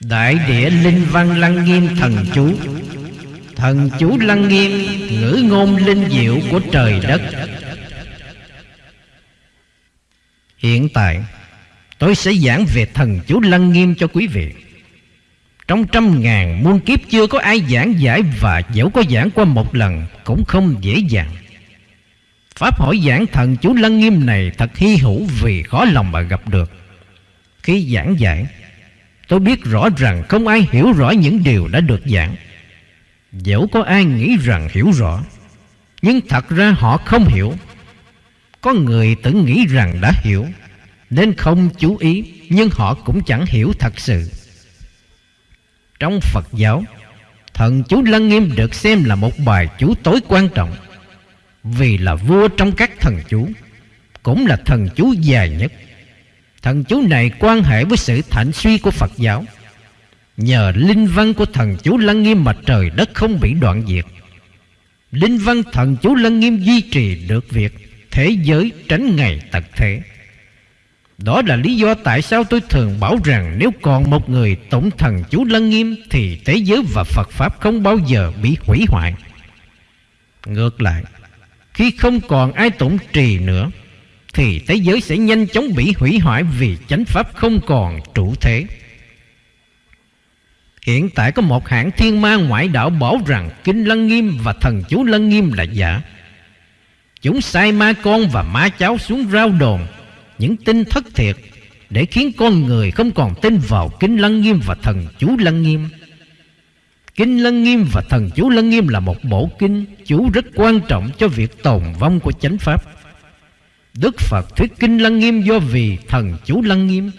Đại địa linh văn lăng nghiêm thần chú. Thần chú lăng nghiêm, Ngữ ngôn linh diệu của trời đất. Hiện tại, Tôi sẽ giảng về thần chú lăng nghiêm cho quý vị. Trong trăm ngàn muôn kiếp chưa có ai giảng giải Và dẫu có giảng qua một lần Cũng không dễ dàng. Pháp hỏi giảng thần chú lăng nghiêm này Thật hy hữu vì khó lòng mà gặp được. Khi giảng giải Tôi biết rõ rằng không ai hiểu rõ những điều đã được giảng. Dẫu có ai nghĩ rằng hiểu rõ, Nhưng thật ra họ không hiểu. Có người tự nghĩ rằng đã hiểu, Nên không chú ý, Nhưng họ cũng chẳng hiểu thật sự. Trong Phật giáo, Thần chú Lăng Nghiêm được xem là một bài chú tối quan trọng. Vì là vua trong các thần chú, Cũng là thần chú dài nhất. Thần chú này quan hệ với sự thảnh suy của Phật giáo. Nhờ linh văn của thần chú Lăng Nghiêm mà trời đất không bị đoạn diệt. Linh văn thần chú Lăng Nghiêm duy trì được việc Thế giới tránh ngày tật thế. Đó là lý do tại sao tôi thường bảo rằng Nếu còn một người tổng thần chú Lăng Nghiêm Thì thế giới và Phật Pháp không bao giờ bị hủy hoại. Ngược lại, Khi không còn ai tổng trì nữa thì thế giới sẽ nhanh chóng bị hủy hoại Vì chánh Pháp không còn trụ thế. Hiện tại có một hãng thiên ma ngoại đạo bảo rằng Kinh Lăng Nghiêm và thần chú Lăng Nghiêm là giả. Chúng sai ma con và ma cháu xuống rao đồn, Những tin thất thiệt, Để khiến con người không còn tin vào Kinh Lăng Nghiêm và thần chú Lăng Nghiêm. Kinh Lăng Nghiêm và thần chú Lăng Nghiêm là một bộ kinh, chú rất quan trọng cho việc tồn vong của chánh pháp. Đức Phật thuyết Kinh Lăng Nghiêm do vì thần chú Lăng Nghiêm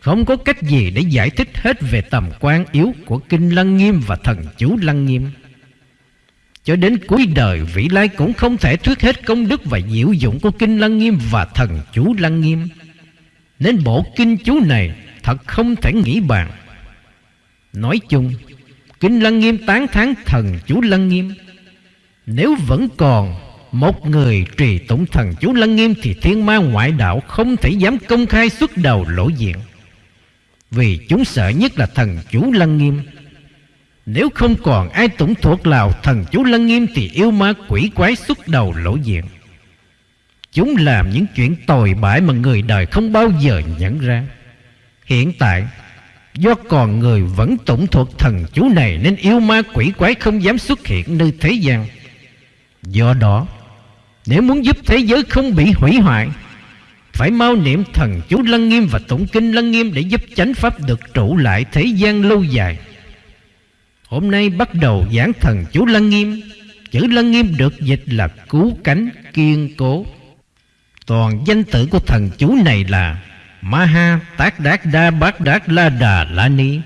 không có cách gì để giải thích hết về tầm quan yếu của Kinh Lăng Nghiêm và thần chú Lăng Nghiêm. Cho đến cuối đời Vĩ Lai cũng không thể thuyết hết công đức và diệu dụng của Kinh Lăng Nghiêm và thần chú Lăng Nghiêm. Nên bộ kinh chú này thật không thể nghĩ bàn. Nói chung, Kinh Lăng Nghiêm tán thán thần chú Lăng Nghiêm. Nếu vẫn còn một người trì tụng thần chú Lăng Nghiêm thì thiên ma ngoại đạo không thể dám công khai xuất đầu lộ diện. Vì chúng sợ nhất là thần chú Lăng Nghiêm. Nếu không còn ai tụng thuộc lào thần chú Lăng Nghiêm Thì yêu ma quỷ quái xuất đầu lộ diện. Chúng làm những chuyện tồi bại mà người đời không bao giờ nhận ra. Hiện tại, Do còn người vẫn tụng thuộc thần chú này Nên yêu ma quỷ quái không dám xuất hiện nơi thế gian. Do đó nếu muốn giúp thế giới không bị hủy hoại, phải mau niệm thần chú Lăng Nghiêm và tụng kinh Lăng Nghiêm để giúp chánh pháp được trụ lại thế gian lâu dài. Hôm nay bắt đầu giảng thần chú Lăng Nghiêm. Chữ Lăng Nghiêm được dịch là cứu cánh kiên cố. Toàn danh tử của thần chú này là Maha Tát Đát Đa Bát Đát La Đà La Ni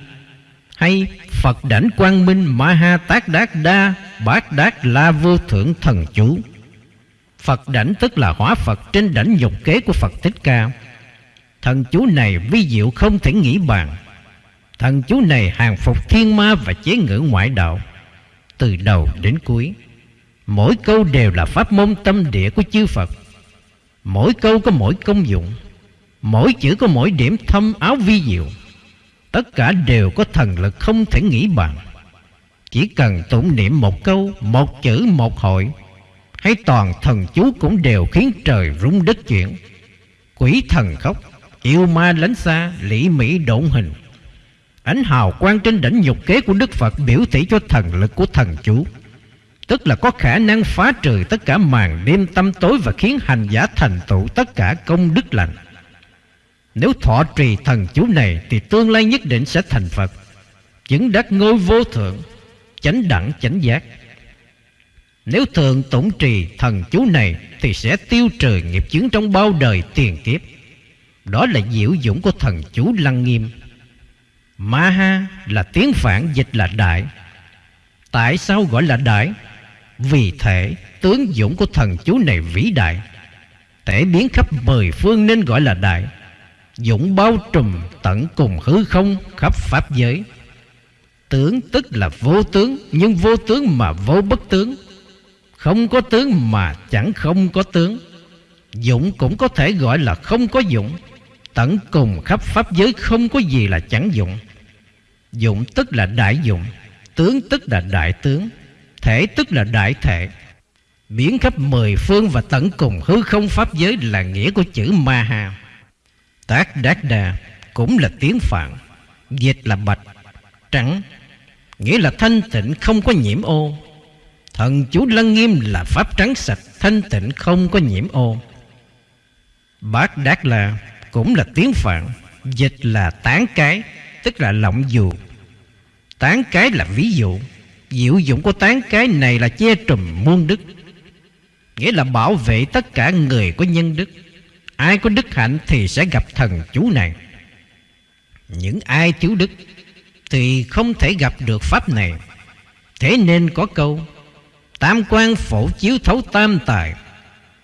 hay Phật Đảnh Quang Minh Maha Tát Đát Đa Bát Đát La Vô Thượng Thần Chú Phật đảnh tức là hóa Phật trên đảnh nhục kế của Phật Thích Ca. Thần chú này vi diệu không thể nghĩ bàn. Thần chú này hàng phục thiên ma và chế ngữ ngoại đạo. Từ đầu đến cuối, Mỗi câu đều là pháp môn tâm địa của chư Phật. Mỗi câu có mỗi công dụng, Mỗi chữ có mỗi điểm thâm áo vi diệu. Tất cả đều có thần lực không thể nghĩ bàn. Chỉ cần tụng niệm một câu, Một chữ, một hội hay toàn thần chú cũng đều khiến trời rung đất chuyển. Quỷ thần khóc, Yêu ma lánh xa Lĩ Mỹ độn hình. Ánh hào quang trên đỉnh nhục kế của Đức Phật Biểu thị cho thần lực của thần chú. Tức là có khả năng phá trừ tất cả màn đêm tâm tối Và khiến hành giả thành tựu tất cả công đức lành. Nếu thọ trì thần chú này Thì tương lai nhất định sẽ thành Phật. Chứng đắc ngôi vô thượng, Chánh đẳng, chánh giác nếu thường tụng trì thần chú này, Thì sẽ tiêu trừ nghiệp chướng trong bao đời tiền kiếp. Đó là diệu dũng của thần chú Lăng Nghiêm. Maha là tiếng phản dịch là đại. Tại sao gọi là đại? Vì thể tướng dũng của thần chú này vĩ đại. Thể biến khắp mười phương nên gọi là đại. Dũng bao trùm tận cùng hư không khắp pháp giới. Tướng tức là vô tướng, Nhưng vô tướng mà vô bất tướng không có tướng mà chẳng không có tướng. Dũng cũng có thể gọi là không có dũng. Tận cùng khắp pháp giới không có gì là chẳng dụng dũng tức là đại dụng Tướng tức là đại tướng Thể tức là đại thể. Biến khắp mười phương và tận cùng hư không pháp giới là nghĩa của chữ ma ha. Tác đát đà cũng là tiếng Phạn Dịch là bạch, trắng Nghĩa là thanh tịnh không có nhiễm ô. Thần chú Lăng Nghiêm là pháp trắng sạch, Thanh tịnh, không có nhiễm ô. Bát Đát là cũng là tiếng Phạn, Dịch là tán cái, Tức là lộng dù. Tán cái là ví dụ, Diệu dụng của tán cái này là che trùm muôn đức. Nghĩa là bảo vệ tất cả người có nhân đức. Ai có đức hạnh thì sẽ gặp thần chú này. Những ai thiếu đức Thì không thể gặp được pháp này. Thế nên có câu Tam quan phổ chiếu thấu tam tài,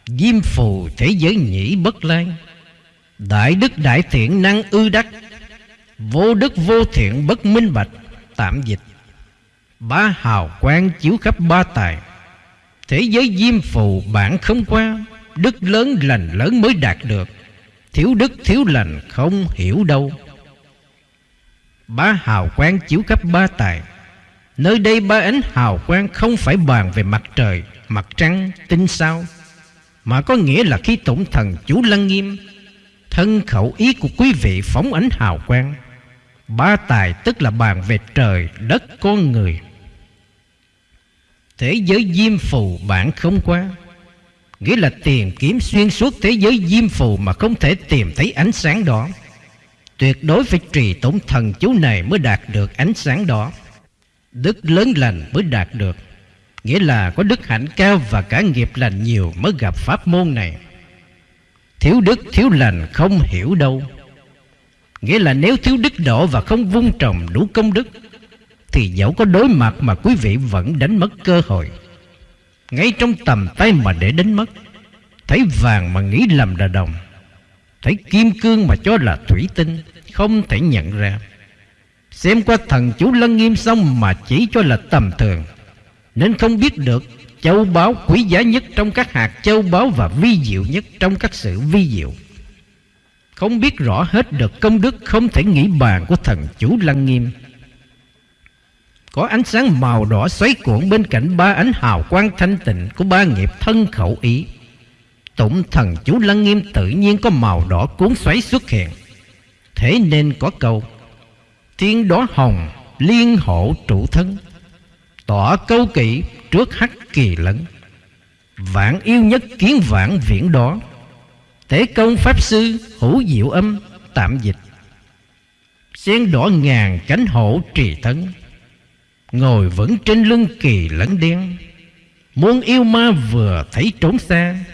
Diêm phù thế giới nhĩ bất lai Đại đức đại thiện năng ư đắc, Vô đức vô thiện bất minh bạch, Tạm dịch. Ba hào quang chiếu khắp ba tài, Thế giới diêm phù bản không qua. Đức lớn lành lớn mới đạt được, Thiếu đức thiếu lành không hiểu đâu. Ba hào quang chiếu khắp ba tài Nơi đây ba ánh hào quang không phải bàn về mặt trời, mặt trăng, tinh sao Mà có nghĩa là khi tổng thần chú lăng nghiêm Thân khẩu ý của quý vị phóng ánh hào quang Ba tài tức là bàn về trời, đất, con người. Thế giới diêm phù bạn không qua Nghĩa là tìm kiếm xuyên suốt thế giới diêm phù Mà không thể tìm thấy ánh sáng đó. Tuyệt đối phải trì tổng thần chú này mới đạt được ánh sáng đó. Đức lớn lành mới đạt được. Nghĩa là có đức hạnh cao và cả nghiệp lành nhiều mới gặp pháp môn này. Thiếu đức, thiếu lành không hiểu đâu. Nghĩa là nếu thiếu đức độ và không vung trồng đủ công đức, Thì dẫu có đối mặt mà quý vị vẫn đánh mất cơ hội. Ngay trong tầm tay mà để đánh mất, Thấy vàng mà nghĩ lầm là đồng, Thấy kim cương mà cho là thủy tinh, Không thể nhận ra. Xem qua thần chú lân nghiêm xong mà chỉ cho là tầm thường. Nên không biết được châu báu quý giá nhất trong các hạt châu báu Và vi diệu nhất trong các sự vi diệu. Không biết rõ hết được công đức không thể nghĩ bàn của thần chú lăng nghiêm. Có ánh sáng màu đỏ xoáy cuộn bên cạnh ba ánh hào quang thanh tịnh của ba nghiệp thân khẩu ý. Tụng thần chú lăng nghiêm tự nhiên có màu đỏ cuốn xoáy xuất hiện. Thế nên có câu tiên đó hồng, liên hộ trụ thân. Tỏ câu kỵ trước hắc kỳ lẫn. Vạn yêu nhất kiến vạn viễn đó. Tế công Pháp Sư hữu diệu âm, tạm dịch. Xen đỏ ngàn cánh hổ trì thân. Ngồi vẫn trên lưng kỳ lẫn đen. Muốn yêu ma vừa thấy trốn xa.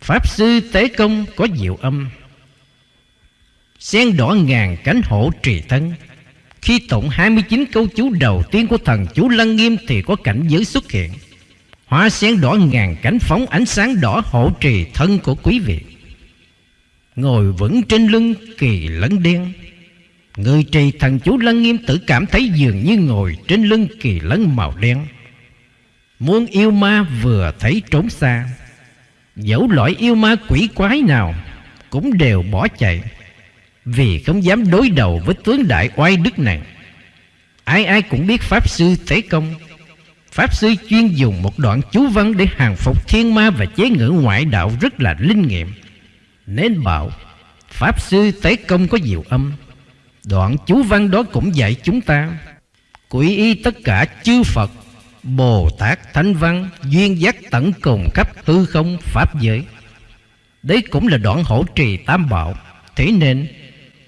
Pháp Sư Tế Công có diệu âm. Xen đỏ ngàn cánh hổ trì thân khi tụng 29 câu chú đầu tiên của thần chú Lăng Nghiêm thì có cảnh giới xuất hiện. Hóa sen đỏ ngàn cánh phóng ánh sáng đỏ hộ trì thân của quý vị. Ngồi vững trên lưng kỳ lẫn đen. Người trì thần chú Lăng Nghiêm tự cảm thấy dường như ngồi trên lưng kỳ lẫn màu đen. Muôn yêu ma vừa thấy trốn xa. Dẫu loại yêu ma quỷ quái nào cũng đều bỏ chạy vì không dám đối đầu với tướng đại oai đức này. Ai ai cũng biết Pháp Sư Tế Công. Pháp Sư chuyên dùng một đoạn chú văn Để hàng phục thiên ma và chế ngữ ngoại đạo rất là linh nghiệm. Nên bảo, Pháp Sư Tế Công có diệu âm. Đoạn chú văn đó cũng dạy chúng ta. Quỷ y tất cả chư Phật, Bồ Tát Thánh Văn, Duyên giác tận cùng khắp hư không, Pháp giới. Đấy cũng là đoạn hỗ trì tam bảo. Thế nên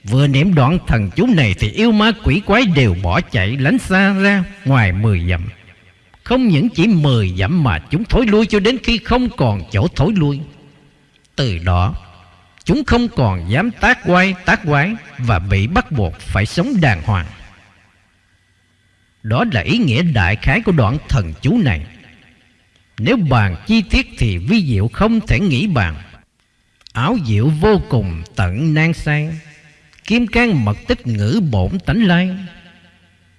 Vừa niệm đoạn thần chú này Thì yêu ma quỷ quái đều bỏ chạy Lánh xa ra ngoài mười dặm. Không những chỉ mười dặm Mà chúng thối lui cho đến khi không còn chỗ thối lui. Từ đó, Chúng không còn dám tác quay, tác quái Và bị bắt buộc phải sống đàng hoàng. Đó là ý nghĩa đại khái của đoạn thần chú này. Nếu bàn chi tiết thì vi diệu không thể nghĩ bàn. Áo diệu vô cùng tận nan sang. Kim can mật tích ngữ bổn tánh lai.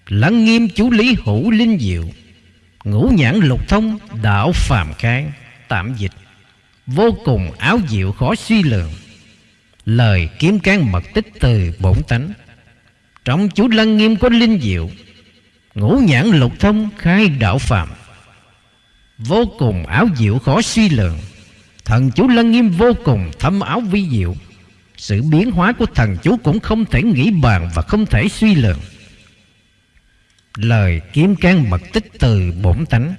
Lắng nghiêm chú lý hữu linh diệu, Ngũ nhãn lục thông, đạo phàm khai Tạm dịch. Vô cùng áo diệu khó suy lượng. Lời kiếm can mật tích từ bổn tánh. Trong chú Lăng Nghiêm có linh diệu, Ngũ nhãn lục thông khai đạo phàm. Vô cùng áo diệu khó suy lượng. Thần chú Lăng Nghiêm vô cùng thâm áo vi diệu. Sự biến hóa của thần chú cũng không thể nghĩ bàn và không thể suy lượng Lời kiếm can mật tích từ bổn tánh.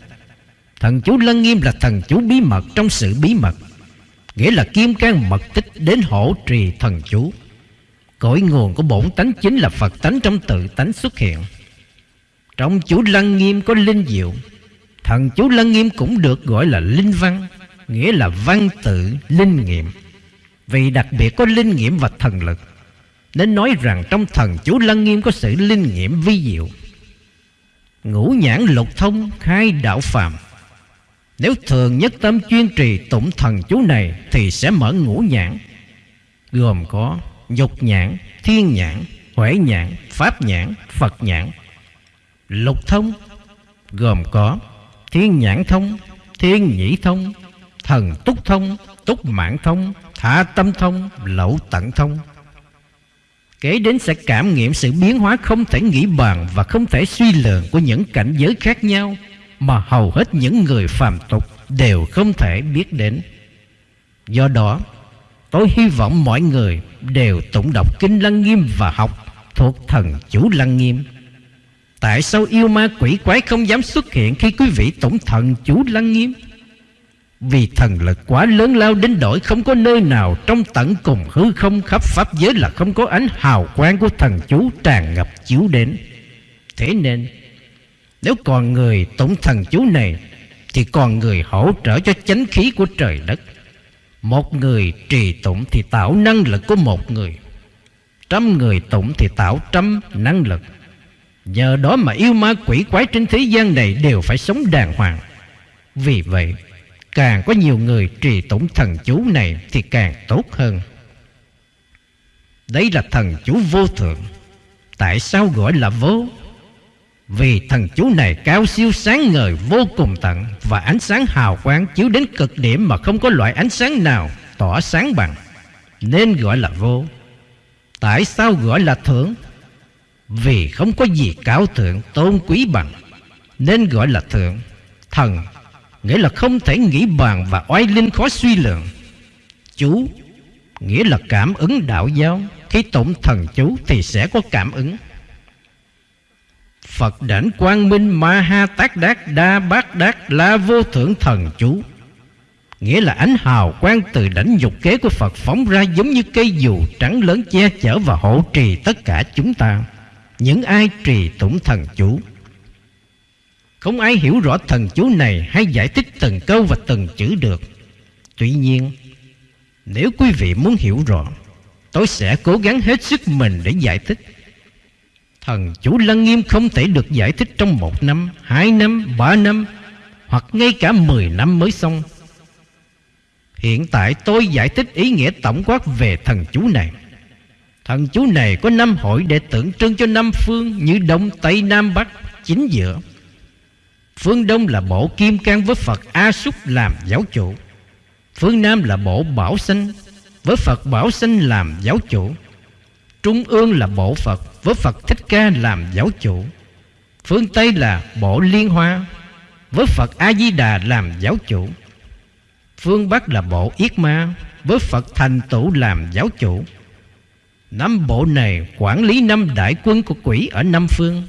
Thần chú Lân Nghiêm là thần chú bí mật trong sự bí mật, Nghĩa là kim can mật tích đến hỗ trì thần chú. Cội nguồn của bổn tánh chính là Phật tánh trong tự tánh xuất hiện. Trong chú Lân Nghiêm có linh diệu. Thần chú Lân Nghiêm cũng được gọi là linh văn, Nghĩa là văn tự, linh nghiệm. Vì đặc biệt có linh nghiệm và thần lực Nên nói rằng trong thần chú lăng Nghiêm có sự linh nghiệm vi diệu. Ngũ nhãn lục thông khai đạo phàm. Nếu thường nhất tâm chuyên trì tụng thần chú này Thì sẽ mở ngũ nhãn Gồm có dục nhãn, thiên nhãn, huệ nhãn, pháp nhãn, Phật nhãn. Lục thông gồm có thiên nhãn thông, thiên nhĩ thông, thần túc thông, túc mạng thông, thả tâm thông, lậu tận thông Kể đến sẽ cảm nghiệm sự biến hóa không thể nghĩ bàn và không thể suy lường của những cảnh giới khác nhau mà hầu hết những người phàm tục đều không thể biết đến. Do đó, tôi hy vọng mọi người đều tụng đọc Kinh Lăng Nghiêm và học thuộc thần chủ Lăng Nghiêm. Tại sao yêu ma quỷ quái không dám xuất hiện khi quý vị tụng thần chủ Lăng Nghiêm? Vì thần lực quá lớn lao đến đổi không có nơi nào trong tận cùng hư không khắp pháp giới là không có ánh hào quang của thần chú tràn ngập chiếu đến. Thế nên, nếu còn người tụng thần chú này, thì còn người hỗ trợ cho chánh khí của trời đất. Một người trì tụng thì tạo năng lực của một người. Trăm người tụng thì tạo trăm năng lực. Nhờ đó mà yêu ma quỷ quái trên thế gian này đều phải sống đàng hoàng. Vì vậy, Càng có nhiều người trì tụng thần chú này Thì càng tốt hơn. Đấy là thần chú vô thượng. Tại sao gọi là vô? Vì thần chú này cao siêu sáng ngời, vô cùng tận, Và ánh sáng hào quang chiếu đến cực điểm Mà không có loại ánh sáng nào tỏa sáng bằng. Nên gọi là vô. Tại sao gọi là thượng? Vì không có gì cao thượng, tôn quý bằng. Nên gọi là thượng, Thần nghĩa là không thể nghĩ bàn và oai linh khó suy lượng. Chú nghĩa là cảm ứng đạo giáo, khi tụng thần chú thì sẽ có cảm ứng. Phật đảnh quang minh ma ha tác đát đa bát đát la vô thượng thần chú Nghĩa là ánh hào quang từ đảnh dục kế của Phật phóng ra giống như cây dù trắng lớn che chở và hộ trì tất cả chúng ta Những ai trì tụng thần chú không ai hiểu rõ thần chú này hay giải thích từng câu và từng chữ được. Tuy nhiên, nếu quý vị muốn hiểu rõ, tôi sẽ cố gắng hết sức mình để giải thích. Thần chú Lăng Nghiêm không thể được giải thích trong một năm, hai năm, ba năm hoặc ngay cả mười năm mới xong. Hiện tại tôi giải thích ý nghĩa tổng quát về thần chú này. Thần chú này có năm hội để tượng trưng cho năm phương như Đông, Tây, Nam, Bắc, chính giữa. Phương Đông là bộ Kim Cang với Phật A Súc làm giáo chủ. Phương Nam là bộ Bảo Sanh với Phật Bảo Sanh làm giáo chủ. Trung ương là bộ Phật với Phật Thích Ca làm giáo chủ. Phương Tây là bộ Liên Hoa với Phật A-di-đà làm giáo chủ. Phương Bắc là bộ Yết Ma với Phật Thành Tụ làm giáo chủ. Năm bộ này quản lý năm đại quân của quỷ ở năm phương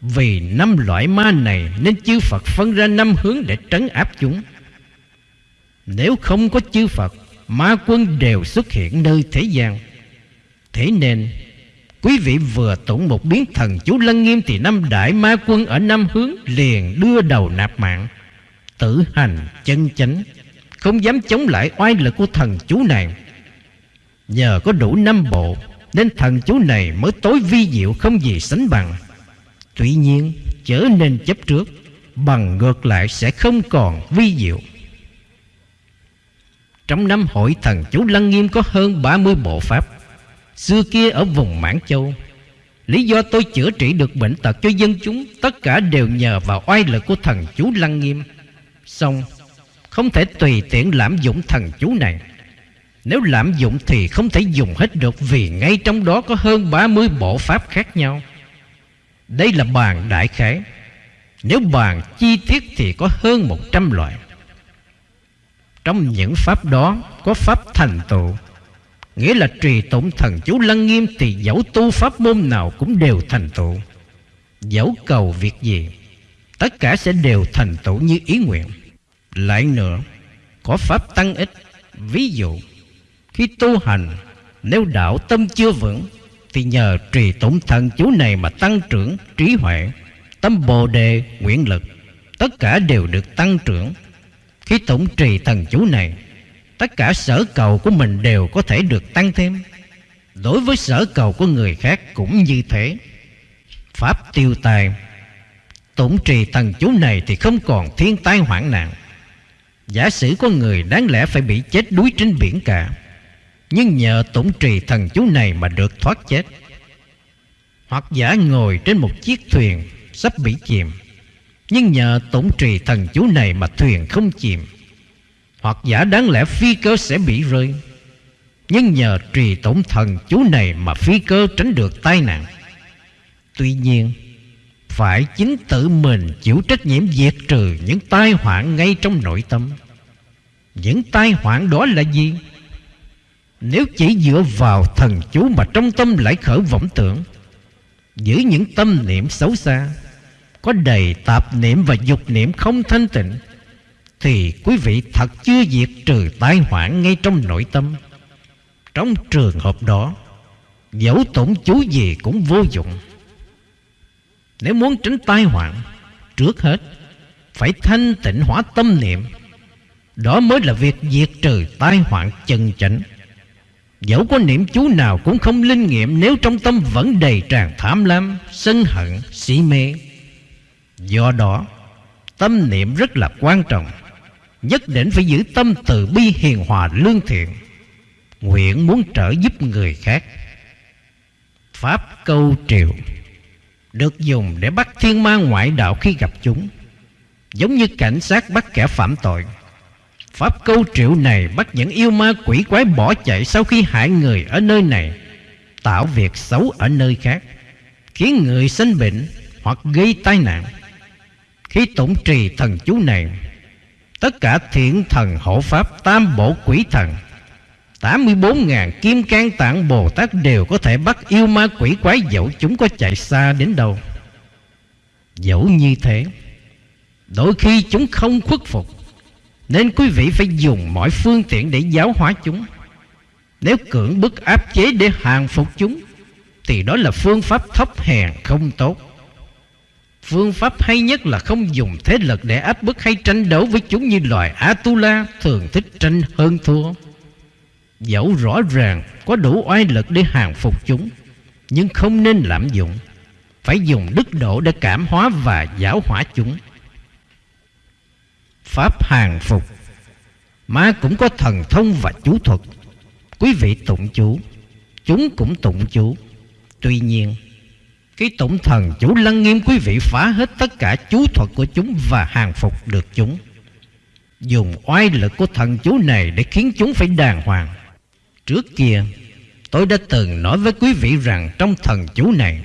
vì năm loại ma này nên chư Phật phân ra năm hướng để trấn áp chúng. Nếu không có chư Phật, ma quân đều xuất hiện nơi thế gian. Thế nên, quý vị vừa tụng một biến thần chú lân nghiêm thì năm đại ma quân ở năm hướng liền đưa đầu nạp mạng. Tử hành chân chánh, không dám chống lại oai lực của thần chú này. Nhờ có đủ năm bộ, nên thần chú này mới tối vi diệu không gì sánh bằng. Tuy nhiên trở nên chấp trước, Bằng ngược lại sẽ không còn vi diệu. Trong năm hội thần chú Lăng Nghiêm có hơn 30 bộ pháp. Xưa kia ở vùng Mãn Châu, Lý do tôi chữa trị được bệnh tật cho dân chúng, Tất cả đều nhờ vào oai lực của thần chú Lăng Nghiêm. Xong, Không thể tùy tiện lạm dụng thần chú này. Nếu lạm dụng thì không thể dùng hết được Vì ngay trong đó có hơn 30 bộ pháp khác nhau. Đây là bàn đại khái. Nếu bàn chi tiết thì có hơn 100 loại. Trong những pháp đó có pháp thành tựu, Nghĩa là trì tụng thần chú lăng nghiêm Thì dẫu tu pháp môn nào cũng đều thành tựu. Dẫu cầu việc gì, Tất cả sẽ đều thành tựu như ý nguyện. Lại nữa, Có pháp tăng ích. Ví dụ, Khi tu hành, Nếu đạo tâm chưa vững thì nhờ trì tụng thần chú này mà tăng trưởng trí huệ. Tâm bồ đề nguyện lực, Tất cả đều được tăng trưởng. Khi tụng trì thần chú này, Tất cả sở cầu của mình đều có thể được tăng thêm. Đối với sở cầu của người khác cũng như thế. Pháp tiêu tài, Tụng trì thần chú này thì không còn thiên tai hoạn nạn. Giả sử có người đáng lẽ phải bị chết đuối trên biển cả nhưng nhờ tổng trì thần chú này mà được thoát chết. Hoặc giả ngồi trên một chiếc thuyền, sắp bị chìm. Nhưng nhờ tổng trì thần chú này mà thuyền không chìm. Hoặc giả đáng lẽ phi cơ sẽ bị rơi. Nhưng nhờ trì tổng thần chú này mà phi cơ tránh được tai nạn. Tuy nhiên, phải chính tự mình chịu trách nhiệm diệt trừ những tai họa ngay trong nội tâm. Những tai họa đó là gì? Nếu chỉ dựa vào thần chú mà trong tâm lại khởi vọng tưởng, giữ những tâm niệm xấu xa, có đầy tạp niệm và dục niệm không thanh tịnh, thì quý vị thật chưa diệt trừ tai họa ngay trong nội tâm. Trong trường hợp đó, dẫu tổn chú gì cũng vô dụng. Nếu muốn tránh tai họa Trước hết Phải thanh tịnh hóa tâm niệm Đó mới là việc diệt trừ tai họa chân chánh Dẫu có niệm chú nào cũng không linh nghiệm Nếu trong tâm vẫn đầy tràn tham lam Sân hận, sĩ mê. Do đó Tâm niệm rất là quan trọng Nhất định phải giữ tâm từ bi hiền hòa lương thiện. Nguyện muốn trợ giúp người khác. Pháp câu triệu được dùng để bắt thiên ma ngoại đạo khi gặp chúng giống như cảnh sát bắt kẻ phạm tội pháp câu triệu này bắt những yêu ma quỷ quái bỏ chạy sau khi hại người ở nơi này tạo việc xấu ở nơi khác khiến người sinh bệnh hoặc gây tai nạn khi tụng trì thần chú này tất cả thiện thần hộ pháp tam bộ quỷ thần 84.000 kim can tạng Bồ Tát đều có thể bắt yêu ma quỷ quái dẫu chúng có chạy xa đến đâu. Dẫu như thế, đôi khi chúng không khuất phục, nên quý vị phải dùng mọi phương tiện để giáo hóa chúng. Nếu cưỡng bức áp chế để hàng phục chúng, thì đó là phương pháp thấp hèn không tốt. Phương pháp hay nhất là không dùng thế lực để áp bức hay tranh đấu với chúng như loài Atula thường thích tranh hơn thua. Dẫu rõ ràng có đủ oai lực để hàng phục chúng Nhưng không nên lạm dụng Phải dùng đức độ để cảm hóa và giáo hóa chúng Pháp hàng phục. Ma cũng có thần thông và chú thuật. Quý vị tụng chú. Chúng cũng tụng chú. Tuy nhiên, Cái tụng thần chú lăng nghiêm quý vị phá hết tất cả chú thuật của chúng Và hàng phục được chúng. Dùng oai lực của thần chú này Để khiến chúng phải đàng hoàng. Trước kia, tôi đã từng nói với quý vị rằng trong thần chú này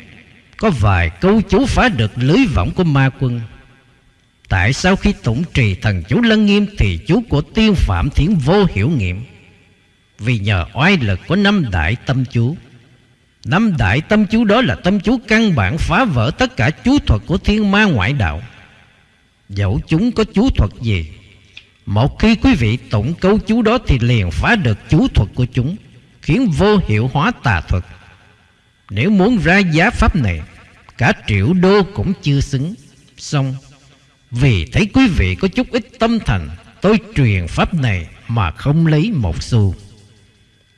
có vài câu chú phá được lưới võng của ma quân. Tại sao khi tụng trì thần chú lân nghiêm thì chú của tiêu phạm thiến vô hiểu nghiệm? Vì nhờ oai lực của năm đại tâm chú. Năm đại tâm chú đó là tâm chú căn bản phá vỡ tất cả chú thuật của thiên ma ngoại đạo. Dẫu chúng có chú thuật gì, một khi quý vị tụng câu chú đó Thì liền phá được chú thuật của chúng, Khiến vô hiệu hóa tà thuật Nếu muốn ra giá pháp này, Cả triệu đô cũng chưa xứng Xong vì thấy quý vị có chút ít tâm thành Tôi truyền pháp này Mà không lấy một xu.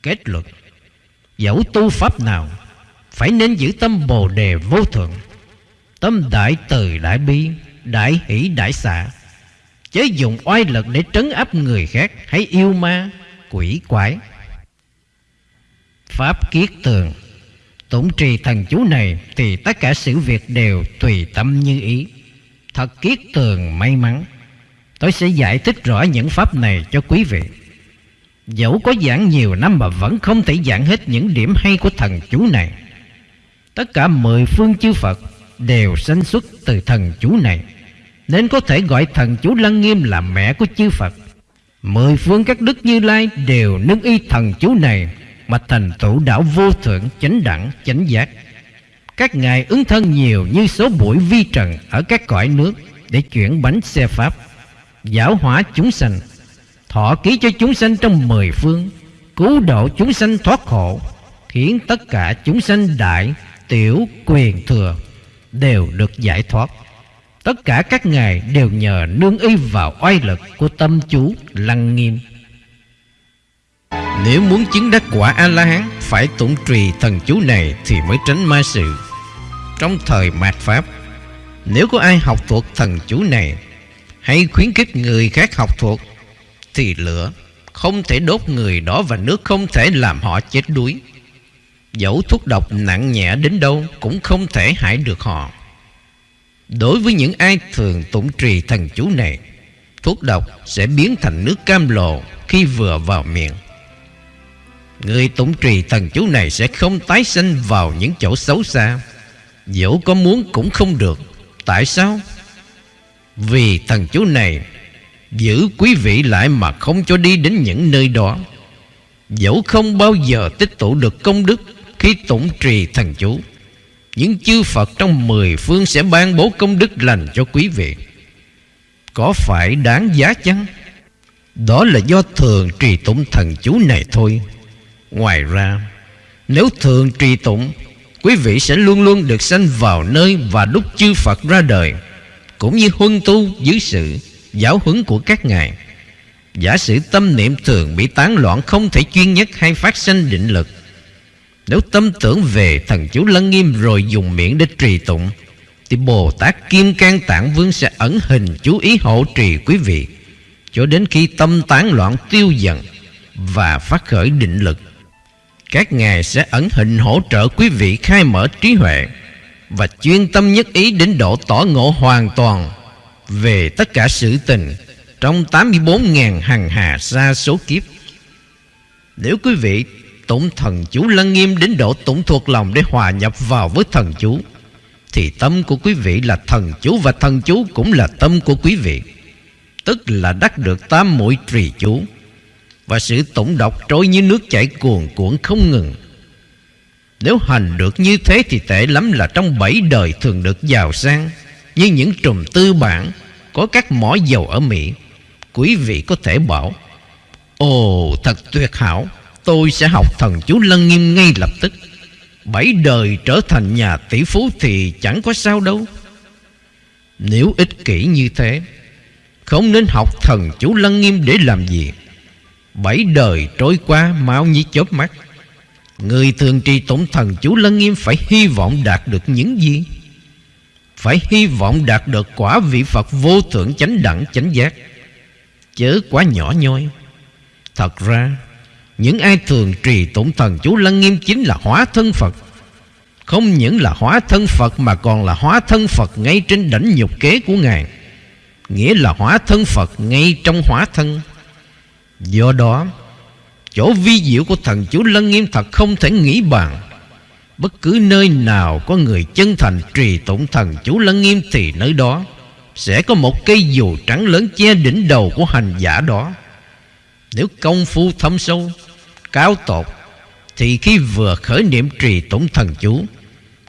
Kết luận Dẫu tu pháp nào Phải nên giữ tâm bồ đề vô thượng. Tâm đại từ đại bi Đại hỷ đại xạ. Chế dùng oai lực để trấn áp người khác Hãy yêu ma, quỷ quái. Pháp kiết tường. Tụng trì thần chú này Thì tất cả sự việc đều tùy tâm như ý. Thật kiết tường may mắn. Tôi sẽ giải thích rõ những pháp này cho quý vị. Dẫu có giảng nhiều năm mà vẫn không thể giảng hết những điểm hay của thần chú này. Tất cả mười phương chư Phật đều sanh xuất từ thần chú này. Nên có thể gọi thần chú Lăng Nghiêm là mẹ của chư Phật. Mười phương các đức như lai đều nâng y thần chú này Mà thành tựu đạo vô thượng, chánh đẳng, chánh giác. Các ngài ứng thân nhiều như số bụi vi trần ở các cõi nước Để chuyển bánh xe pháp Giáo hóa chúng sanh, Thọ ký cho chúng sanh trong mười phương, Cứu độ chúng sanh thoát khổ, Khiến tất cả chúng sanh đại, Tiểu, quyền, thừa Đều được giải thoát. Tất cả các ngài đều nhờ nương y vào oai lực Của tâm chú lăng nghiêm. Nếu muốn chứng đắc quả A-la-hán Phải tụng trì thần chú này Thì mới tránh ma sự. Trong thời mạt Pháp Nếu có ai học thuộc thần chú này Hay khuyến khích người khác học thuộc thì lửa không thể đốt người đó và nước không thể làm họ chết đuối. Dẫu thuốc độc nặng nhẹ đến đâu cũng không thể hại được họ. Đối với những ai thường tụng trì thần chú này, thuốc độc sẽ biến thành nước cam lồ khi vừa vào miệng. Người tụng trì thần chú này sẽ không tái sinh vào những chỗ xấu xa. Dẫu có muốn cũng không được. Tại sao? Vì thần chú này Giữ quý vị lại mà không cho đi đến những nơi đó Dẫu không bao giờ tích tụ được công đức Khi tụng trì thần chú Những chư Phật trong mười phương Sẽ ban bố công đức lành cho quý vị Có phải đáng giá chăng Đó là do thường trì tụng thần chú này thôi Ngoài ra, Nếu thường trì tụng Quý vị sẽ luôn luôn được sanh vào nơi Và lúc chư Phật ra đời, Cũng như huân tu dưới sự giáo huấn của các ngài. Giả sử tâm niệm thường bị tán loạn Không thể chuyên nhất hay phát sinh định lực, Nếu tâm tưởng về thần chú lân nghiêm Rồi dùng miệng để trì tụng, Thì Bồ Tát Kim Cang Tạng Vương Sẽ ẩn hình chú ý hộ trì quý vị, Cho đến khi tâm tán loạn tiêu dần Và phát khởi định lực. Các ngài sẽ ẩn hình hỗ trợ quý vị khai mở trí huệ Và chuyên tâm nhất ý đến độ tỏ ngộ hoàn toàn về tất cả sự tình trong 84.000 hằng hà xa số kiếp. Nếu quý vị tụng thần chú lăng nghiêm đến độ tụng thuộc lòng để hòa nhập vào với thần chú, thì tâm của quý vị là thần chú và thần chú cũng là tâm của quý vị. Tức là đắc được tám mũi trì chú và sự tụng độc trôi như nước chảy cuồn cuộn không ngừng. Nếu hành được như thế thì tệ lắm là trong bảy đời thường được giàu sang như những trùm tư bản có các mỏ dầu ở Mỹ. Quý vị có thể bảo, Ồ, thật tuyệt hảo, tôi sẽ học thần chú Lân Nghiêm ngay lập tức. Bảy đời trở thành nhà tỷ phú thì chẳng có sao đâu. Nếu ích kỷ như thế, không nên học thần chú Lân Nghiêm để làm gì. Bảy đời trôi qua mau như chớp mắt. Người thường trì tụng thần chú Lân Nghiêm phải hy vọng đạt được những gì? phải hy vọng đạt được quả vị Phật vô thượng chánh đẳng, chánh giác. Chớ quá nhỏ nhoi. Thật ra, những ai thường trì tụng thần chú lăng nghiêm chính là hóa thân Phật. Không những là hóa thân Phật mà còn là hóa thân Phật ngay trên đỉnh nhục kế của Ngài. Nghĩa là hóa thân Phật ngay trong hóa thân do đó chỗ vi diệu của thần chú lăng nghiêm thật không thể nghĩ bàn. Bất cứ nơi nào có người chân thành trì tụng thần chú lân nghiêm Thì nơi đó sẽ có một cây dù trắng lớn che đỉnh đầu của hành giả đó. Nếu công phu thâm sâu, cao tột Thì khi vừa khởi niệm trì tụng thần chú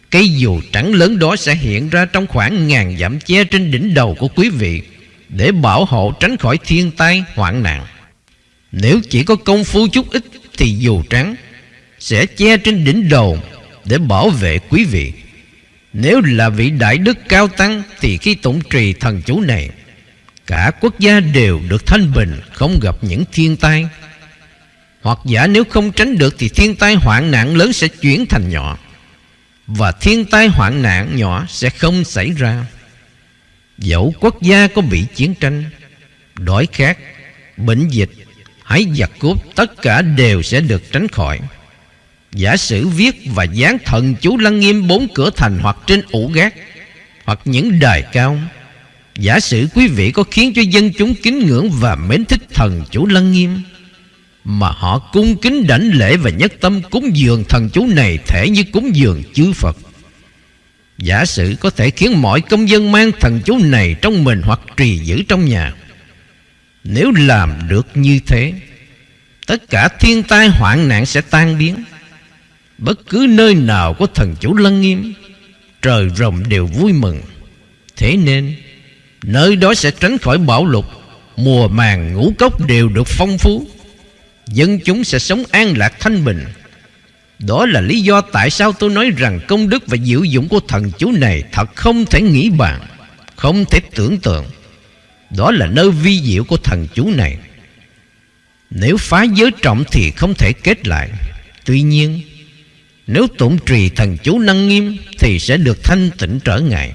Cây dù trắng lớn đó sẽ hiện ra trong khoảng ngàn dặm che trên đỉnh đầu của quý vị Để bảo hộ tránh khỏi thiên tai hoạn nạn. Nếu chỉ có công phu chút ít Thì dù trắng sẽ che trên đỉnh đầu để bảo vệ quý vị. Nếu là vị đại đức cao tăng thì khi tụng trì thần chú này, cả quốc gia đều được thanh bình, không gặp những thiên tai. Hoặc giả nếu không tránh được thì thiên tai hoạn nạn lớn sẽ chuyển thành nhỏ. Và thiên tai hoạn nạn nhỏ sẽ không xảy ra. Dẫu quốc gia có bị chiến tranh, đói khát, bệnh dịch, hãy giật cốt tất cả đều sẽ được tránh khỏi. Giả sử viết và dán thần chú lăng nghiêm bốn cửa thành hoặc trên ủ gác, hoặc những đài cao. Giả sử quý vị có khiến cho dân chúng kính ngưỡng và mến thích thần chú lăng nghiêm, Mà họ cung kính đảnh lễ và nhất tâm cúng dường thần chú này thể như cúng dường chư Phật Giả sử có thể khiến mọi công dân mang thần chú này trong mình hoặc trì giữ trong nhà nếu làm được như thế, Tất cả thiên tai hoạn nạn sẽ tan biến. Bất cứ nơi nào có thần chủ lân nghiêm, Trời rồng đều vui mừng. Thế nên, Nơi đó sẽ tránh khỏi bão lụt, Mùa màng ngũ cốc đều được phong phú. Dân chúng sẽ sống an lạc thanh bình. Đó là lý do tại sao tôi nói rằng Công đức và diệu dụng của thần chú này Thật không thể nghĩ bàn, Không thể tưởng tượng. Đó là nơi vi diệu của thần chú này. Nếu phá giới trọng thì không thể kết lại. Tuy nhiên, Nếu tụng trì thần chú năng nghiêm Thì sẽ được thanh tịnh trở ngại.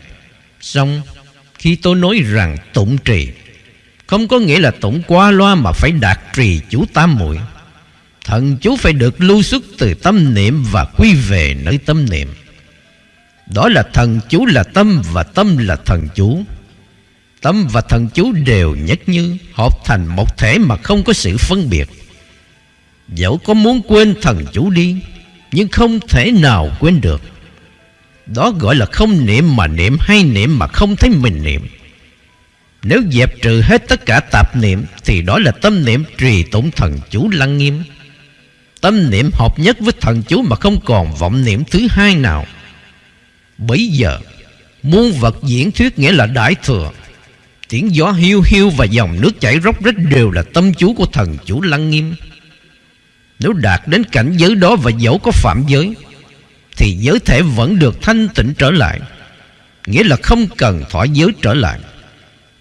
Xong Khi tôi nói rằng tụng trì, Không có nghĩa là tụng qua loa Mà phải đạt trì chú tam muội. Thần chú phải được lưu xuất từ tâm niệm Và quy về nơi tâm niệm. Đó là thần chú là tâm Và tâm là thần chú. Tâm và thần chú đều nhất như Hợp thành một thể mà không có sự phân biệt. Dẫu có muốn quên thần chú đi, Nhưng không thể nào quên được. Đó gọi là không niệm mà niệm Hay niệm mà không thấy mình niệm. Nếu dẹp trừ hết tất cả tạp niệm, Thì đó là tâm niệm trì tụng thần chú lăng nghiêm. Tâm niệm hợp nhất với thần chú Mà không còn vọng niệm thứ hai nào. Bây giờ, Muôn vật diễn thuyết nghĩa là đại thừa. Tiếng gió hiu hiu và dòng nước chảy róc rách Đều là tâm chú của thần chủ lăng nghiêm. Nếu đạt đến cảnh giới đó và dẫu có phạm giới, Thì giới thể vẫn được thanh tịnh trở lại. Nghĩa là không cần thỏa giới trở lại.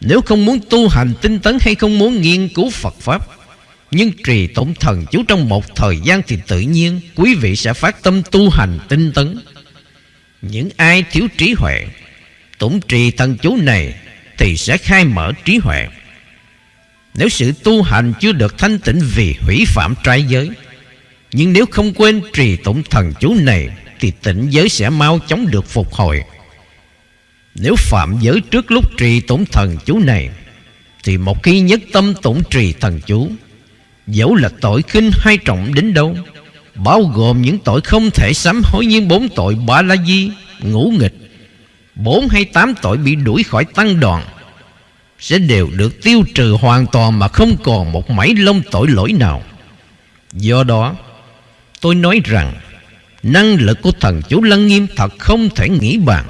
Nếu không muốn tu hành tinh tấn hay không muốn nghiên cứu Phật Pháp, Nhưng trì tụng thần chú trong một thời gian thì tự nhiên Quý vị sẽ phát tâm tu hành tinh tấn. Những ai thiếu trí huệ, Tụng trì thần chú này thì sẽ khai mở trí huệ. Nếu sự tu hành chưa được thanh tịnh vì hủy phạm trai giới nhưng nếu không quên trì tụng thần chú này Thì tịnh giới sẽ mau chóng được phục hồi. Nếu phạm giới trước lúc trì tụng thần chú này Thì một khi nhất tâm tụng trì thần chú Dẫu là tội khinh hay trọng đến đâu Bao gồm những tội không thể sám hối như bốn tội ba la di, ngũ nghịch Bốn hay tám tội bị đuổi khỏi tăng đoàn, Sẽ đều được tiêu trừ hoàn toàn mà không còn một mảy lông tội lỗi nào. Do đó, Tôi nói rằng, Năng lực của thần chú Lăng Nghiêm thật không thể nghĩ bàn.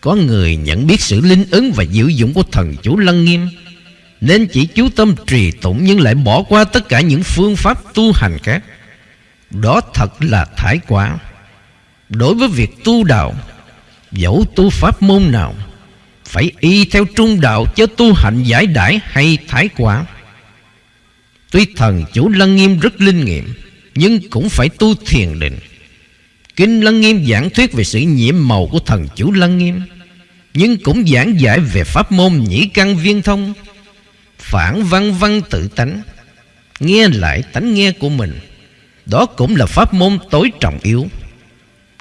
Có người nhận biết sự linh ứng và diệu dụng của thần chú Lăng Nghiêm, Nên chỉ chú tâm trì tụng Nhưng lại bỏ qua tất cả những phương pháp tu hành khác. Đó thật là thái quá Đối với việc tu đạo Dẫu tu pháp môn nào, Phải y theo trung đạo Chớ tu hạnh giải đãi hay thái quả Tuy thần chủ Lăng Nghiêm rất linh nghiệm, Nhưng cũng phải tu thiền định. Kinh Lăng Nghiêm giảng thuyết về sự nhiễm màu của thần chủ Lăng Nghiêm, Nhưng cũng giảng giải về pháp môn nhĩ căn viên thông, Phản văn văn tự tánh, Nghe lại tánh nghe của mình. Đó cũng là pháp môn tối trọng yếu.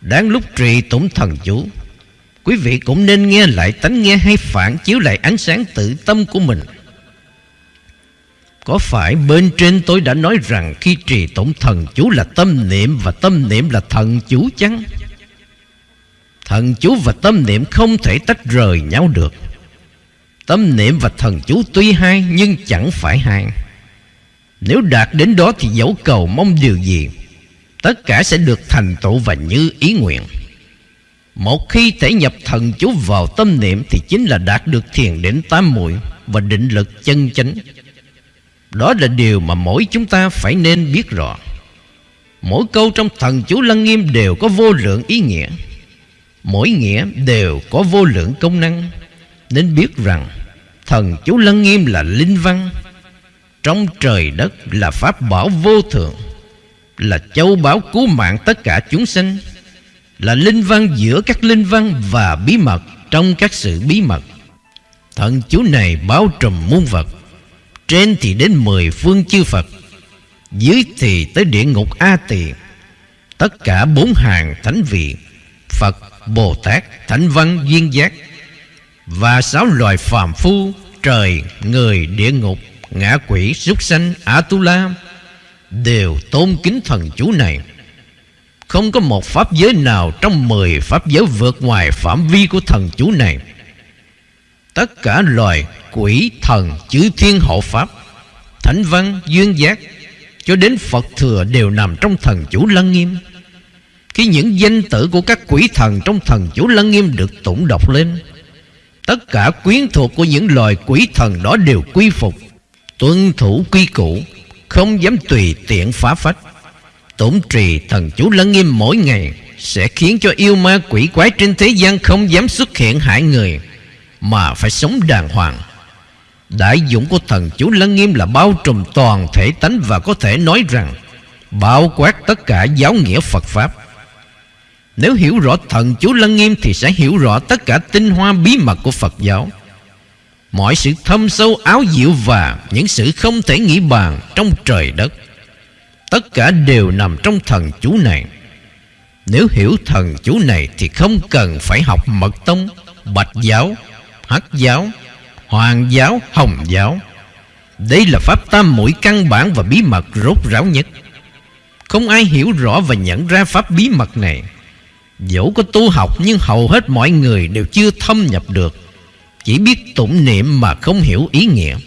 Đáng lúc trì tụng thần chủ Quý vị cũng nên nghe lại tánh nghe hay phản chiếu lại ánh sáng tự tâm của mình có phải bên trên tôi đã nói rằng khi trì tổng thần chú là tâm niệm và tâm niệm là thần chú chăng? Thần chú và tâm niệm không thể tách rời nhau được. Tâm niệm và thần chú tuy hai nhưng chẳng phải hai. Nếu đạt đến đó thì dẫu cầu mong điều gì, tất cả sẽ được thành tựu và như ý nguyện. Một khi thể nhập thần chú vào tâm niệm thì chính là đạt được thiền định tám muội và định lực chân chánh. Đó là điều mà mỗi chúng ta phải nên biết rõ. Mỗi câu trong thần chú Lăng Nghiêm đều có vô lượng ý nghĩa. Mỗi nghĩa đều có vô lượng công năng. Nên biết rằng, Thần chú Lăng Nghiêm là linh văn. Trong trời đất là pháp bảo vô thượng, Là châu bảo cứu mạng tất cả chúng sinh là linh văn giữa các linh văn và bí mật Trong các sự bí mật Thần chú này bao trùm muôn vật trên thì đến mười phương chư Phật Dưới thì tới địa ngục A Tỳ Tất cả bốn hàng thánh vị Phật, Bồ Tát, Thánh Văn, Duyên Giác Và sáu loài phàm phu Trời, người, địa ngục, ngã quỷ, súc sanh, Atula đều tôn kính thần chú này. Không có một pháp giới nào trong mười pháp giới vượt ngoài phạm vi của thần chú này. Tất cả loài quỷ thần chư thiên hộ pháp, thánh văn, duyên giác cho đến Phật thừa đều nằm trong thần chủ lăng nghiêm. Khi những danh tử của các quỷ thần trong thần chủ lăng nghiêm được tụng đọc lên, tất cả quyến thuộc của những loài quỷ thần đó đều quy phục, tuân thủ quy củ, không dám tùy tiện phá phách. Tổn trì thần chú lăng nghiêm mỗi ngày sẽ khiến cho yêu ma quỷ quái trên thế gian không dám xuất hiện hại người, mà phải sống đàng hoàng. Đại dụng của thần chú lăng nghiêm là bao trùm toàn thể tánh và có thể nói rằng bao quát tất cả giáo nghĩa Phật Pháp. Nếu hiểu rõ thần chú lăng nghiêm thì sẽ hiểu rõ tất cả tinh hoa bí mật của Phật giáo. Mọi sự thâm sâu áo diệu và những sự không thể nghĩ bàn trong trời đất. Tất cả đều nằm trong thần chú này. Nếu hiểu thần chú này thì không cần phải học mật tông, bạch giáo, hắc giáo, hoàng giáo, hồng giáo. Đây là pháp tam mũi căn bản và bí mật rốt ráo nhất. Không ai hiểu rõ và nhận ra pháp bí mật này Dẫu có tu học nhưng hầu hết mọi người đều chưa thâm nhập được Chỉ biết tụng niệm mà không hiểu ý nghĩa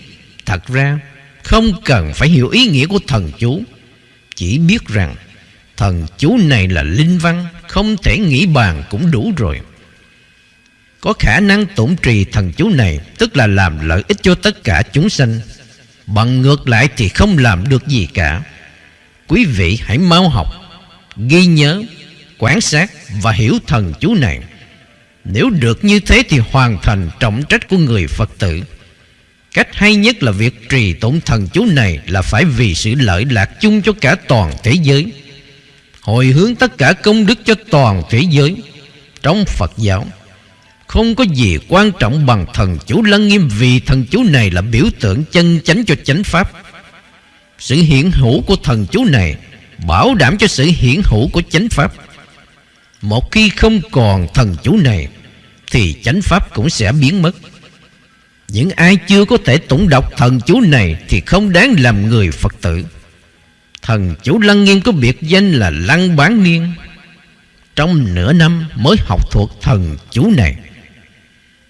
Thật ra không cần phải hiểu ý nghĩa của thần chú chỉ biết rằng thần chú này là linh văn, Không thể nghĩ bàn cũng đủ rồi. Có khả năng tổn trì thần chú này, Tức là làm lợi ích cho tất cả chúng sanh. Bằng ngược lại thì không làm được gì cả. Quý vị hãy mau học, Ghi nhớ, Quán sát và hiểu thần chú này. Nếu được như thế thì hoàn thành trọng trách của người Phật tử. Cách hay nhất là việc trì tụng thần chú này Là phải vì sự lợi lạc chung cho cả toàn thế giới, Hồi hướng tất cả công đức cho toàn thế giới. Trong Phật giáo, Không có gì quan trọng bằng thần chú lăng nghiêm Vì thần chú này là biểu tượng chân chánh cho chánh pháp. Sự hiện hữu của thần chú này Bảo đảm cho sự hiện hữu của chánh pháp. Một khi không còn thần chú này, Thì chánh pháp cũng sẽ biến mất. Những ai chưa có thể tụng đọc thần chú này Thì không đáng làm người Phật tử. Thần chú Lăng Nghiêm có biệt danh là Lăng Bán Niên. Trong nửa năm mới học thuộc thần chú này.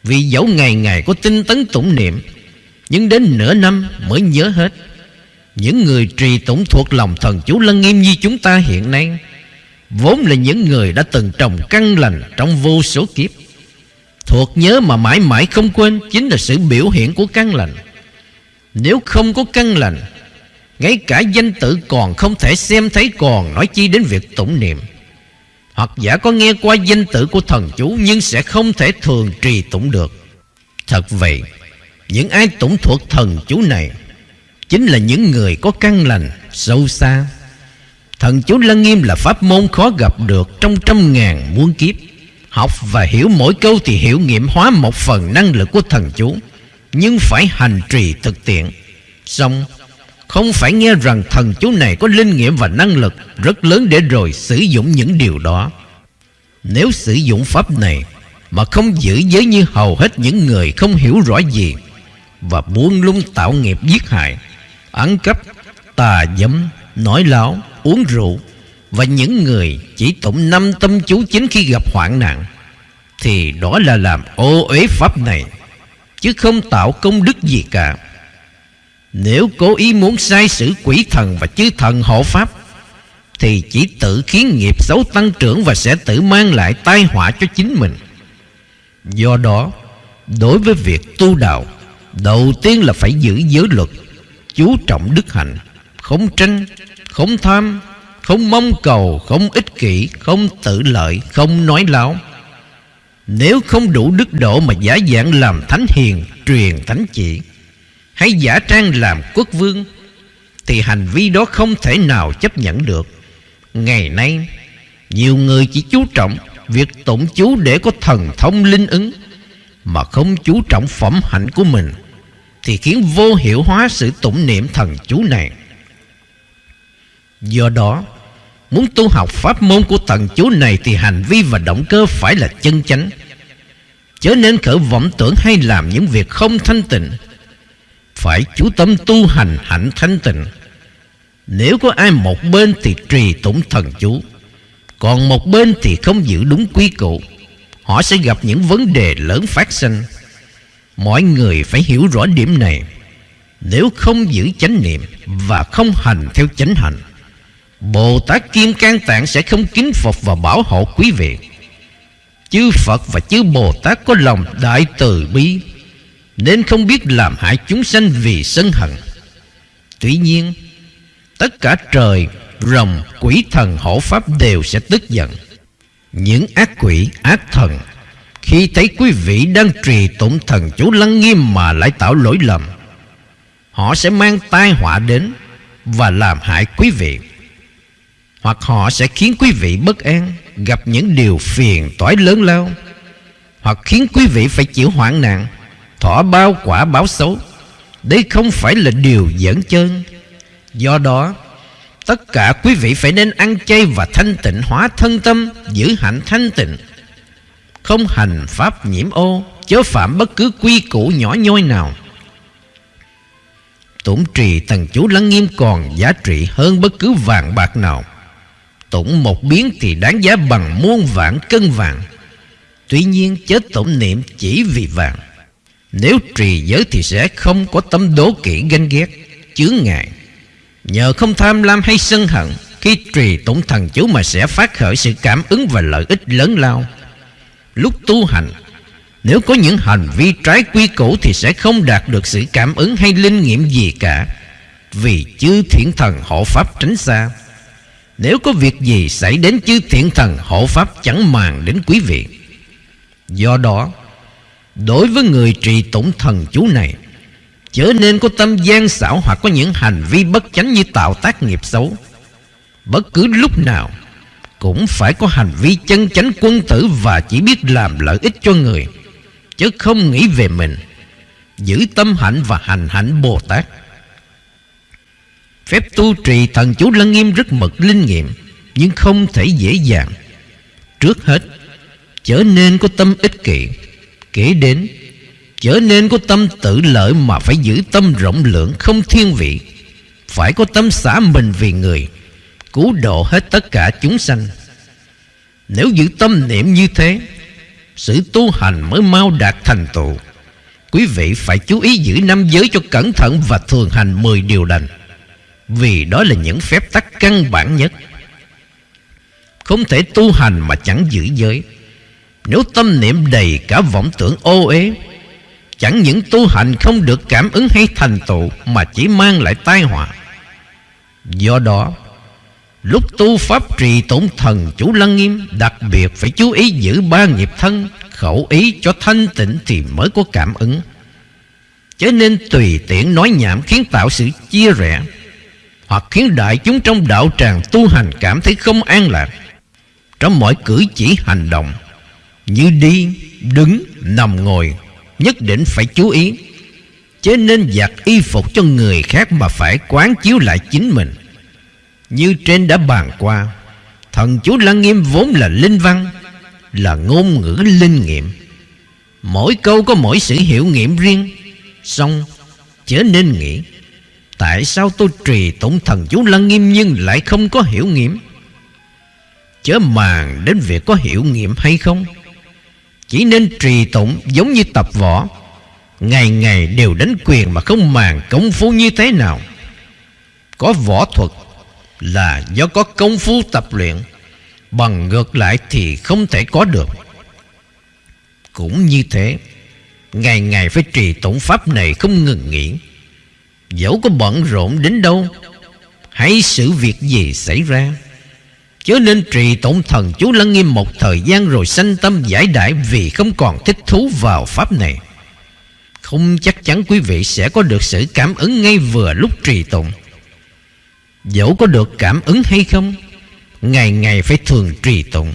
Vì dẫu ngày ngày có tinh tấn tụng niệm, Nhưng đến nửa năm mới nhớ hết. Những người trì tụng thuộc lòng thần chú Lăng Nghiêm như chúng ta hiện nay, Vốn là những người đã từng trồng căn lành trong vô số kiếp. Thuộc nhớ mà mãi mãi không quên Chính là sự biểu hiện của căn lành. Nếu không có căn lành, Ngay cả danh tử còn không thể xem thấy còn Nói chi đến việc tụng niệm. Hoặc giả có nghe qua danh tử của thần chú Nhưng sẽ không thể thường trì tụng được. Thật vậy, Những ai tụng thuộc thần chú này Chính là những người có căn lành, sâu xa. Thần chú Lăng Nghiêm là pháp môn khó gặp được trong trăm ngàn muôn kiếp. Học và hiểu mỗi câu thì hiểu nghiệm hóa một phần năng lực của thần chú, nhưng phải hành trì thực tiện. Xong, không phải nghe rằng thần chú này có linh nghiệm và năng lực rất lớn để rồi sử dụng những điều đó. Nếu sử dụng pháp này mà không giữ giới như hầu hết những người không hiểu rõ gì và buông lung tạo nghiệp giết hại, ăn cắp, tà dâm, nói láo, uống rượu và những người chỉ tụng năm tâm chú chính khi gặp hoạn nạn, thì đó là làm ô uế pháp này, chứ không tạo công đức gì cả. Nếu cố ý muốn sai sử quỷ thần và chư thần hộ pháp, thì chỉ tự khiến nghiệp xấu tăng trưởng và sẽ tự mang lại tai họa cho chính mình. Do đó, đối với việc tu đạo, đầu tiên là phải giữ giới luật, chú trọng đức hạnh, không tranh, không tham không mong cầu, Không ích kỷ, Không tự lợi, Không nói láo. Nếu không đủ đức độ mà giả dạng làm thánh hiền, Truyền thánh chỉ, Hay giả trang làm quốc vương, Thì hành vi đó không thể nào chấp nhận được. Ngày nay, Nhiều người chỉ chú trọng Việc tụng chú để có thần thông linh ứng, Mà không chú trọng phẩm hạnh của mình, Thì khiến vô hiệu hóa sự tụng niệm thần chú này. Do đó Muốn tu học pháp môn của thần chú này Thì hành vi và động cơ phải là chân chánh. Chớ nên khởi vọng tưởng hay làm những việc không thanh tịnh. Phải chú tâm tu hành hạnh thanh tịnh. Nếu có ai một bên thì trì tụng thần chú. Còn một bên thì không giữ đúng quy củ. Họ sẽ gặp những vấn đề lớn phát sinh. Mọi người phải hiểu rõ điểm này. Nếu không giữ chánh niệm Và không hành theo chánh hành Bồ Tát Kim Cang Tạng sẽ không kính phục và bảo hộ quý vị. Chư Phật và chư Bồ Tát có lòng đại từ bi Nên không biết làm hại chúng sanh vì sân hận. Tuy nhiên Tất cả trời, rồng, quỷ thần hộ pháp đều sẽ tức giận. Những ác quỷ, ác thần Khi thấy quý vị đang trì tụng thần chú lăng nghiêm mà lại tạo lỗi lầm Họ sẽ mang tai họa đến Và làm hại quý vị hoặc họ sẽ khiến quý vị bất an, Gặp những điều phiền toái lớn lao, Hoặc khiến quý vị phải chịu hoạn nạn Thọ bao quả báo xấu. Đây không phải là điều dẫn chân. Do đó, Tất cả quý vị phải nên ăn chay và thanh tịnh hóa thân tâm, Giữ hạnh thanh tịnh. Không hành pháp nhiễm ô, Chớ phạm bất cứ quy củ nhỏ nhoi nào. Tổn trì thần chú lắng nghiêm còn giá trị hơn bất cứ vàng bạc nào. Tụng một biến thì đáng giá bằng muôn vạn cân vàng. Tuy nhiên chết tụng niệm chỉ vì vàng. Nếu trì giới thì sẽ không có tâm đố kỵ ganh ghét, Chướng ngại. Nhờ không tham lam hay sân hận, Khi trì tụng thần chú mà sẽ phát khởi sự cảm ứng và lợi ích lớn lao. Lúc tu hành, Nếu có những hành vi trái quy củ Thì sẽ không đạt được sự cảm ứng hay linh nghiệm gì cả, Vì chư thiện thần hộ pháp tránh xa nếu có việc gì xảy đến chư thiện thần, hộ pháp chẳng màng đến quý vị. Do đó, Đối với người trì tụng thần chú này, Chớ nên có tâm gian xảo Hoặc có những hành vi bất chánh như tạo tác nghiệp xấu. Bất cứ lúc nào, Cũng phải có hành vi chân chánh quân tử Và chỉ biết làm lợi ích cho người, Chứ không nghĩ về mình, Giữ tâm hạnh và hành hạnh Bồ Tát. Phép tu trì thần chú lăng nghiêm rất mật linh nghiệm, Nhưng không thể dễ dàng. Trước hết Trở nên có tâm ích kỷ. Kể đến Trở nên có tâm tự lợi Mà phải giữ tâm rộng lượng không thiên vị. Phải có tâm xả mình vì người, Cứu độ hết tất cả chúng sanh. Nếu giữ tâm niệm như thế, Sự tu hành mới mau đạt thành tựu. Quý vị phải chú ý giữ năm giới cho cẩn thận Và thường hành 10 điều đành vì đó là những phép tắc căn bản nhất. Không thể tu hành mà chẳng giữ giới. Nếu tâm niệm đầy cả vọng tưởng ô uế, Chẳng những tu hành không được cảm ứng hay thành tựu Mà chỉ mang lại tai họa. Do đó, Lúc tu pháp trì tổn thần chủ lăng nghiêm, Đặc biệt phải chú ý giữ ba nghiệp thân, Khẩu ý cho thanh tịnh thì mới có cảm ứng. Cho nên tùy tiện nói nhảm khiến tạo sự chia rẽ hoặc khiến đại chúng trong đạo tràng tu hành cảm thấy không an lạc. Trong mọi cử chỉ hành động như đi, đứng, nằm ngồi nhất định phải chú ý. Chứ nên giặt y phục cho người khác mà phải quán chiếu lại chính mình. Như trên đã bàn qua thần chú lăng nghiêm vốn là linh văn là ngôn ngữ linh nghiệm. Mỗi câu có mỗi sự hiểu nghiệm riêng xong chớ nên nghĩ. Tại sao tôi trì tụng thần chú lăng nghiêm nhưng lại không có hiểu nghiệm? Chớ màng đến việc có hiểu nghiệm hay không? Chỉ nên trì tụng giống như tập võ. Ngày ngày đều đánh quyền mà không màng công phu như thế nào. Có võ thuật là do có công phu tập luyện, Bằng ngược lại thì không thể có được. Cũng như thế, Ngày ngày phải trì tụng pháp này không ngừng nghỉ. Dẫu có bận rộn đến đâu, hãy sự việc gì xảy ra. Chớ nên trì tụng thần, chú lắng nghiêm một thời gian Rồi sanh tâm giải đại Vì không còn thích thú vào pháp này. Không chắc chắn quý vị sẽ có được sự cảm ứng ngay vừa lúc trì tụng. Dẫu có được cảm ứng hay không, Ngày ngày phải thường trì tụng.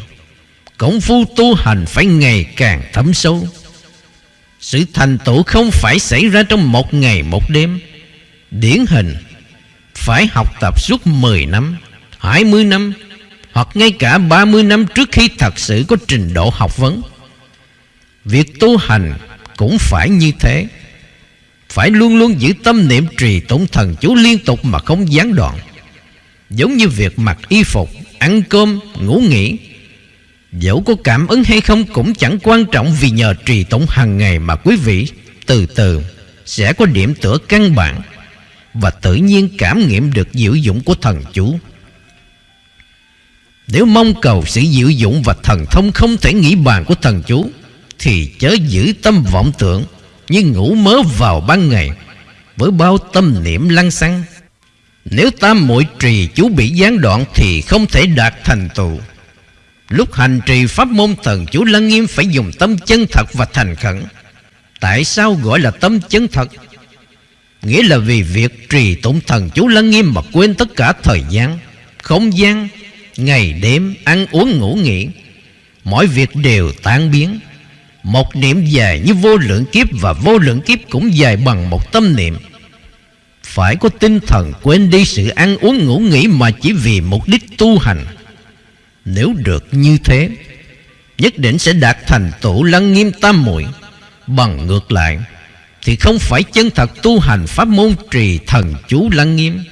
Cổng phu tu hành phải ngày càng thấm sâu. Sự thành tựu không phải xảy ra trong một ngày một đêm điển hình phải học tập suốt 10 năm, 20 năm hoặc ngay cả 30 năm trước khi thật sự có trình độ học vấn. Việc tu hành cũng phải như thế. phải luôn luôn giữ tâm niệm trì tụng thần chú liên tục mà không gián đoạn giống như việc mặc y phục ăn cơm ngủ nghỉ dẫu có cảm ứng hay không cũng chẳng quan trọng vì nhờ trì tụng hàng ngày mà quý vị từ từ sẽ có điểm tựa căn bản và tự nhiên cảm nghiệm được diệu dụng của thần chú. Nếu mong cầu sự diệu dụng và thần thông không thể nghĩ bàn của thần chú, thì chớ giữ tâm vọng tưởng như ngủ mớ vào ban ngày với bao tâm niệm lăng xăng. Nếu tam muội trì chú bị gián đoạn thì không thể đạt thành tựu. Lúc hành trì pháp môn thần chú lăng nghiêm phải dùng tâm chân thật và thành khẩn. Tại sao gọi là tâm chân thật? Nghĩa là vì việc trì tụng thần chú lăng nghiêm mà quên tất cả thời gian, không gian, ngày đêm, ăn uống, ngủ nghỉ. Mọi việc đều tan biến. Một niệm dài như vô lượng kiếp Và vô lượng kiếp cũng dài bằng một tâm niệm. Phải có tinh thần quên đi sự ăn uống, ngủ nghỉ Mà chỉ vì mục đích tu hành. Nếu được như thế, Nhất định sẽ đạt thành tựu lăng nghiêm tam muội. Bằng ngược lại thì không phải chân thật tu hành pháp môn trì thần chú lăng nghiêm.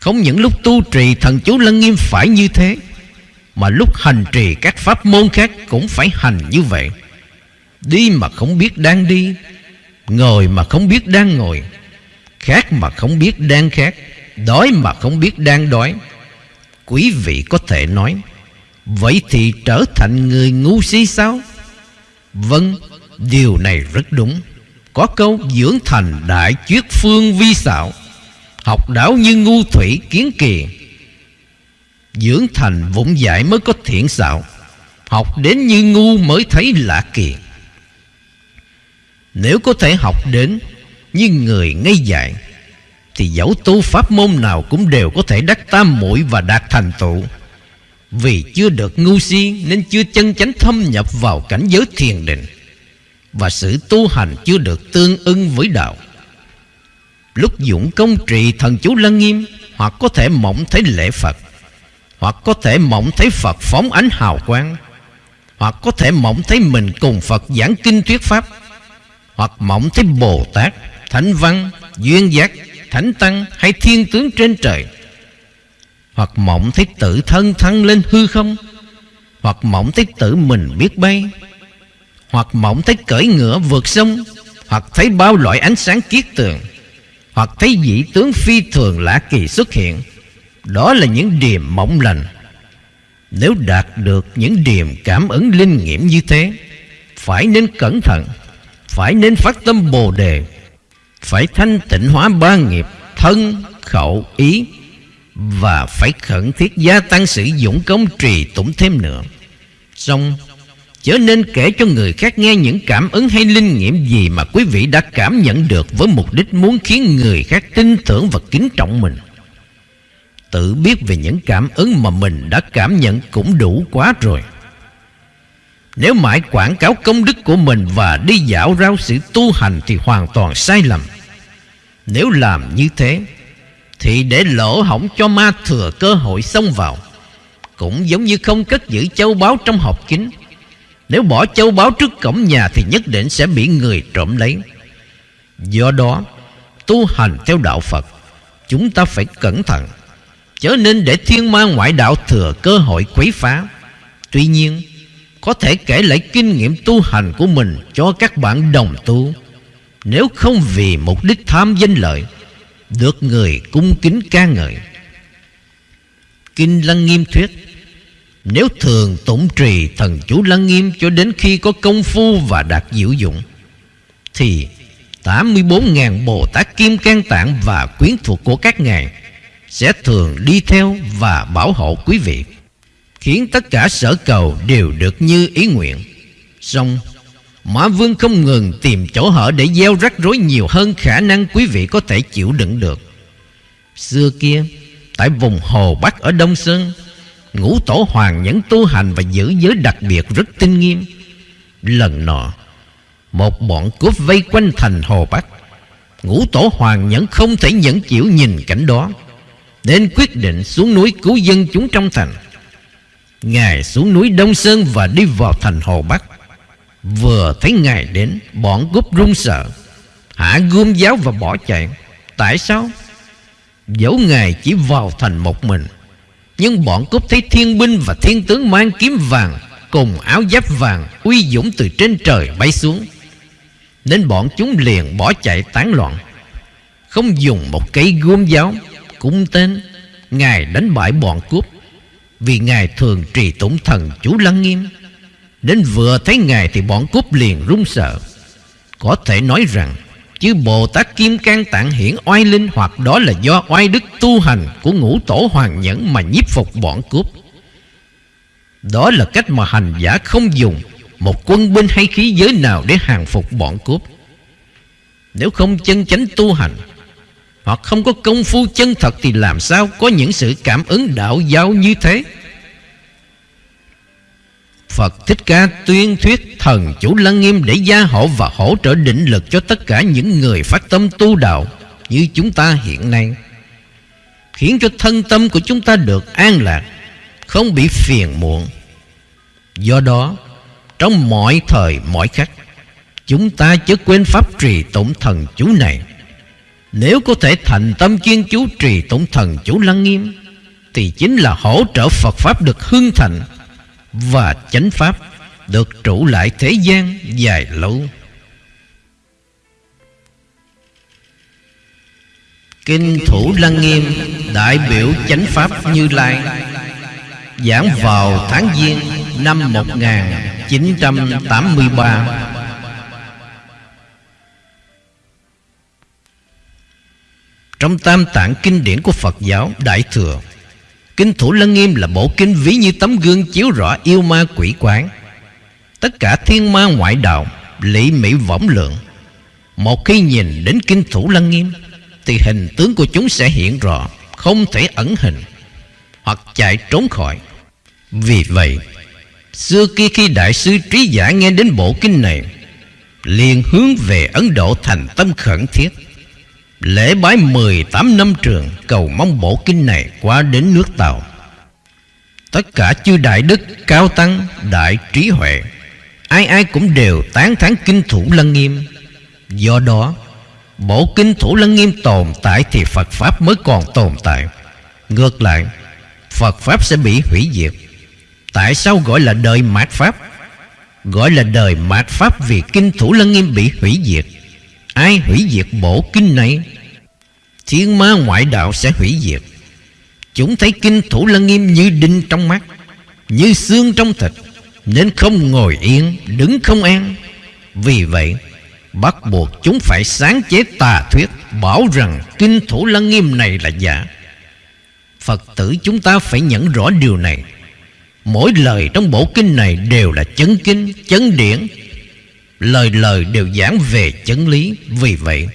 Không những lúc tu trì thần chú lăng nghiêm phải như thế, Mà lúc hành trì các pháp môn khác cũng phải hành như vậy. Đi mà không biết đang đi, Ngồi mà không biết đang ngồi Khát mà không biết đang khát Đói mà không biết đang đói. Quý vị có thể nói, Vậy thì trở thành người ngu si sao? Vâng Điều này rất đúng. Có câu dưỡng thành đại chuyết phương vi xạo, Học đảo như ngu thủy kiến kỳ Dưỡng thành vụng dại mới có thiện xạo, Học đến như ngu mới thấy lạ kỳ. Nếu có thể học đến như người ngây dại, Thì dẫu tu pháp môn nào cũng đều có thể đắc tam muội và đạt thành tựu. Vì chưa được ngu si nên chưa chân chánh thâm nhập vào cảnh giới thiền định. Và sự tu hành chưa được tương ưng với đạo. Lúc dụng công trì thần chú lăng nghiêm Hoặc có thể mộng thấy lễ Phật Hoặc có thể mộng thấy Phật phóng ánh hào quang Hoặc có thể mộng thấy mình cùng Phật giảng kinh thuyết Pháp hoặc mộng thấy Bồ Tát, Thánh Văn, Duyên Giác, Thánh Tăng hay Thiên Tướng trên trời hoặc mộng thấy tự thân thăng lên hư không hoặc mộng thấy tự mình biết bay hoặc mộng thấy cởi ngựa vượt sông, hoặc thấy bao loại ánh sáng kiết tường, hoặc thấy dị tướng phi thường lạ kỳ xuất hiện, đó là những điềm mộng lành. Nếu đạt được những điềm cảm ứng linh nghiệm như thế, phải nên cẩn thận, phải nên phát tâm bồ đề, phải thanh tịnh hóa ba nghiệp, thân, khẩu, ý, và phải khẩn thiết gia tăng sử dụng công trì tụng thêm nữa. Xong chớ nên kể cho người khác nghe những cảm ứng hay linh nghiệm gì mà quý vị đã cảm nhận được với mục đích muốn khiến người khác tin tưởng và kính trọng mình. Tự biết về những cảm ứng mà mình đã cảm nhận cũng đủ quá rồi. Nếu mãi quảng cáo công đức của mình Và đi dạo rao sự tu hành Thì hoàn toàn sai lầm. Nếu làm như thế, Thì để lỗ hỏng cho ma thừa cơ hội xông vào, Cũng giống như không cất giữ châu báu trong hộp kính. Nếu bỏ châu báu trước cổng nhà Thì nhất định sẽ bị người trộm lấy. Do đó, Tu hành theo đạo Phật, Chúng ta phải cẩn thận, Chớ nên để thiên ma ngoại đạo thừa cơ hội quấy phá. Tuy nhiên, có thể kể lại kinh nghiệm tu hành của mình cho các bạn đồng tu. Nếu không vì mục đích tham danh lợi, được người cung kính ca ngợi. Kinh lăng nghiêm thuyết nếu thường tụng trì thần chú lăng nghiêm cho đến khi có công phu và đạt diệu dụng thì 84.000 Bồ Tát Kim Cang Tạng và quyến thuộc của các ngài sẽ thường đi theo và bảo hộ quý vị khiến tất cả sở cầu đều được như ý nguyện. Xong, Mã Vương không ngừng tìm chỗ hở để gieo rắc rối nhiều hơn khả năng quý vị có thể chịu đựng được. Xưa kia, tại vùng Hồ Bắc ở Đông Sơn, ngũ tổ hoàng nhẫn tu hành và giữ giới đặc biệt rất tinh nghiêm. Lần nọ, một bọn cướp vây quanh thành Hồ Bắc. Ngũ tổ hoàng nhẫn không thể nhẫn chịu nhìn cảnh đó, nên quyết định xuống núi cứu dân chúng trong thành. Ngài xuống núi Đông Sơn và đi vào thành Hồ Bắc Vừa thấy Ngài đến Bọn cướp run sợ Hạ gươm giáo và bỏ chạy Tại sao Dẫu Ngài chỉ vào thành một mình nhưng bọn cướp thấy thiên binh và thiên tướng mang kiếm vàng, Cùng áo giáp vàng, uy dũng từ trên trời bay xuống. Nên bọn chúng liền bỏ chạy tán loạn. Không dùng một cây gươm giáo, Cung tên, Ngài đánh bại bọn cướp. Vì Ngài thường trì tụng thần chú lăng nghiêm, nên vừa thấy Ngài thì bọn cướp liền run sợ. Có thể nói rằng Chứ Bồ Tát Kim Cang Tạng Hiển oai linh Hoặc đó là do oai đức tu hành Của ngũ tổ hoàng nhẫn mà nhiếp phục bọn cướp. Đó là cách mà hành giả không dùng Một quân binh hay khí giới nào Để hàng phục bọn cướp. Nếu không chân chánh tu hành Hoặc không có công phu chân thật Thì làm sao có những sự cảm ứng đạo giáo như thế? Phật Thích Ca tuyên thuyết thần chủ lăng nghiêm để gia hộ và hỗ trợ định lực cho tất cả những người phát tâm tu đạo như chúng ta hiện nay. Khiến cho thân tâm của chúng ta được an lạc, không bị phiền muộn. Do đó, trong mọi thời mọi khắc, chúng ta chớ quên pháp trì tụng thần chú này. Nếu có thể thành tâm chuyên chú trì tụng thần chú lăng nghiêm, thì chính là hỗ trợ Phật Pháp được hưng thành và chánh pháp được trụ lại thế gian dài lâu. Kinh Thủ Lăng Nghiêm đại biểu chánh pháp Như Lai giảng vào tháng Giêng năm 1983. Trong tam tạng kinh điển của Phật giáo Đại Thừa Kinh Thủ Lăng Nghiêm là bộ kinh ví như tấm gương chiếu rõ yêu ma quỷ quán. Tất cả thiên ma ngoại đạo Lị mỹ võng lượng. Một khi nhìn đến Kinh Thủ Lăng Nghiêm, Thì hình tướng của chúng sẽ hiện rõ, Không thể ẩn hình Hoặc chạy trốn khỏi. Vì vậy, Xưa kia khi Đại sư Trí Giả nghe đến bộ kinh này, liền hướng về Ấn Độ thành tâm khẩn thiết. Lễ bái 18 năm trường, Cầu mong bộ kinh này qua đến nước Tàu. Tất cả chư đại đức, Cao tăng, đại trí huệ, Ai ai cũng đều tán thán kinh thủ lăng nghiêm. Do đó Bộ kinh thủ lăng nghiêm tồn tại Thì Phật Pháp mới còn tồn tại. Ngược lại, Phật Pháp sẽ bị hủy diệt. Tại sao gọi là đời mạt Pháp? Gọi là đời mạt Pháp Vì kinh thủ lăng nghiêm bị hủy diệt. Ai hủy diệt bộ kinh này? Thiên ma ngoại đạo sẽ hủy diệt. Chúng thấy kinh thủ lăng nghiêm như đinh trong mắt Như xương trong thịt Nên không ngồi yên Đứng không an. Vì vậy Bắt buộc chúng phải sáng chế tà thuyết Bảo rằng kinh thủ lăng nghiêm này là giả. Phật tử chúng ta phải nhận rõ điều này. Mỗi lời trong bộ kinh này đều là chân kinh, chân điển Lời lời đều giảng về chân lý, Vì vậy,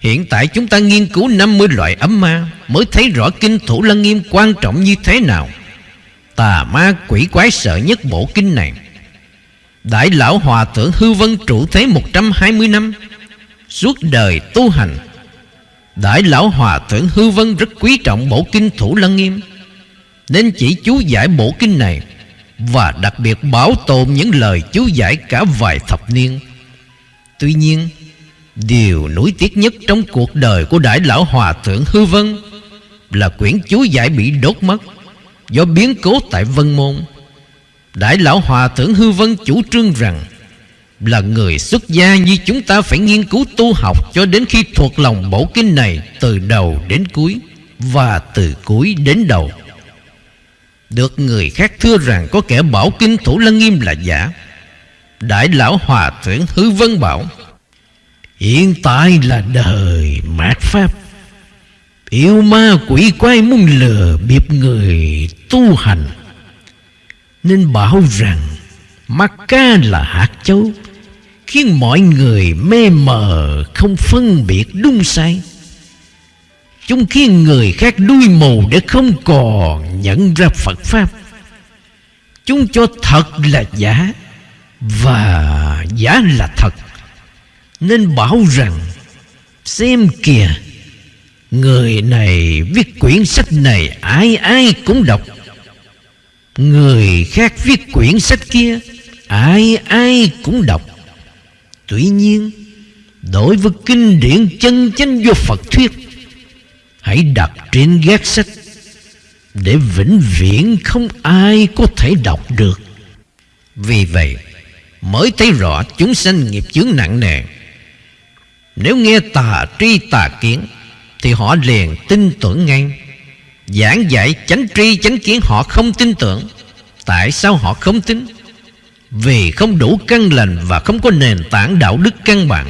Hiện tại chúng ta nghiên cứu 50 loại ấm ma Mới thấy rõ kinh thủ lăng nghiêm quan trọng như thế nào. Tà ma quỷ quái sợ nhất bộ kinh này. Đại lão hòa thượng hư vân trụ thế 120 năm, Suốt đời tu hành. Đại lão hòa thượng hư vân rất quý trọng bộ kinh thủ lăng nghiêm, Nên chỉ chú giải bộ kinh này. Và đặc biệt bảo tồn những lời chú giải cả vài thập niên. Tuy nhiên, Điều nổi tiếc nhất trong cuộc đời của Đại Lão Hòa Thượng Hư Vân Là quyển chú giải bị đốt mất Do biến cố tại Vân Môn. Đại Lão Hòa Thượng Hư Vân chủ trương rằng Là người xuất gia như chúng ta phải nghiên cứu tu học Cho đến khi thuộc lòng bổ kinh này Từ đầu đến cuối Và từ cuối đến đầu. Được người khác thưa rằng Có kẻ bảo kinh thủ lăng nghiêm là giả. Đại Lão Hòa Thượng Hư Vân bảo, Hiện tại là đời mạt Pháp. Yêu ma quỷ quái muốn lừa bịp người tu hành. Nên bảo rằng Mắt ca là hạt châu, Khiến mọi người mê mờ Không phân biệt đúng sai. Chúng khiến người khác đuôi mù Để không còn nhận ra Phật Pháp, Chúng cho thật là giả Và giả là thật. Nên bảo rằng, Xem kìa, Người này viết quyển sách này Ai ai cũng đọc. Người khác viết quyển sách kia Ai ai cũng đọc. Tuy nhiên, Đối với kinh điển chân chánh do Phật thuyết Hãy đặt trên gác sách, Để vĩnh viễn không ai có thể đọc được. Vì vậy, Mới thấy rõ chúng sanh nghiệp chướng nặng nề. Nếu nghe tà tri tà kiến, Thì họ liền tin tưởng ngay. Giảng dạy chánh tri chánh kiến họ không tin tưởng. Tại sao họ không tin? Vì không đủ căn lành Và không có nền tảng đạo đức căn bản.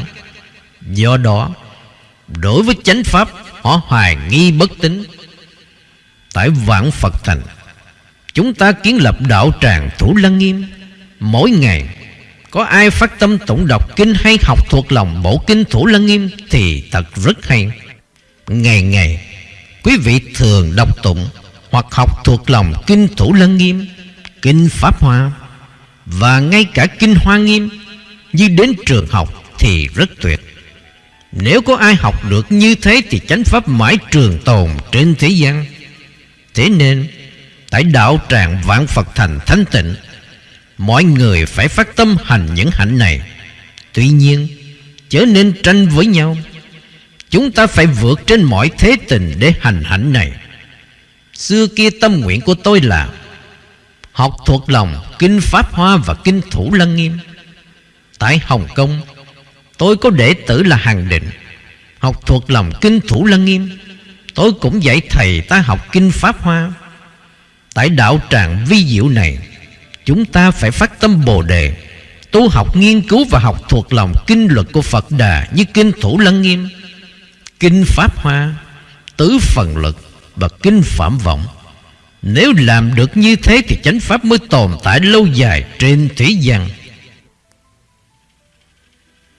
Do đó, Đối với chánh pháp Họ hoài nghi bất tín. Tại vạn Phật thành, Chúng ta kiến lập đạo tràng Thủ Lăng Nghiêm. Mỗi ngày, Có ai phát tâm tụng đọc kinh Hay học thuộc lòng bộ kinh Thủ Lăng Nghiêm Thì thật rất hay. Ngày ngày, Quý vị thường đọc tụng Hoặc học thuộc lòng kinh Thủ Lăng Nghiêm, Kinh Pháp Hoa Và ngay cả kinh Hoa Nghiêm. Như đến trường học thì rất tuyệt. Nếu có ai học được như thế Thì chánh pháp mãi trường tồn trên thế gian. Thế nên, Tại đạo tràng vạn Phật thành thánh tịnh, Mọi người phải phát tâm hành những hạnh này. Tuy nhiên, Chớ nên tranh với nhau. Chúng ta phải vượt trên mọi thế tình Để hành hạnh này. Xưa kia tâm nguyện của tôi là Học thuộc lòng Kinh Pháp Hoa và Kinh Thủ Lăng Nghiêm. Tại Hồng Kông Tôi có đệ tử là Hàng Định, Học thuộc lòng Kinh Thủ Lăng Nghiêm. Tôi cũng dạy thầy ta học Kinh Pháp Hoa. Tại đạo tràng vi diệu này, Chúng ta phải phát tâm Bồ Đề, Tu học nghiên cứu và học thuộc lòng Kinh luật của Phật Đà Như Kinh Thủ Lăng Nghiêm, Kinh Pháp Hoa, Tứ Phần Lực Và Kinh Phạm Vọng. Nếu làm được như thế Thì chánh Pháp mới tồn tại lâu dài trên thế gian.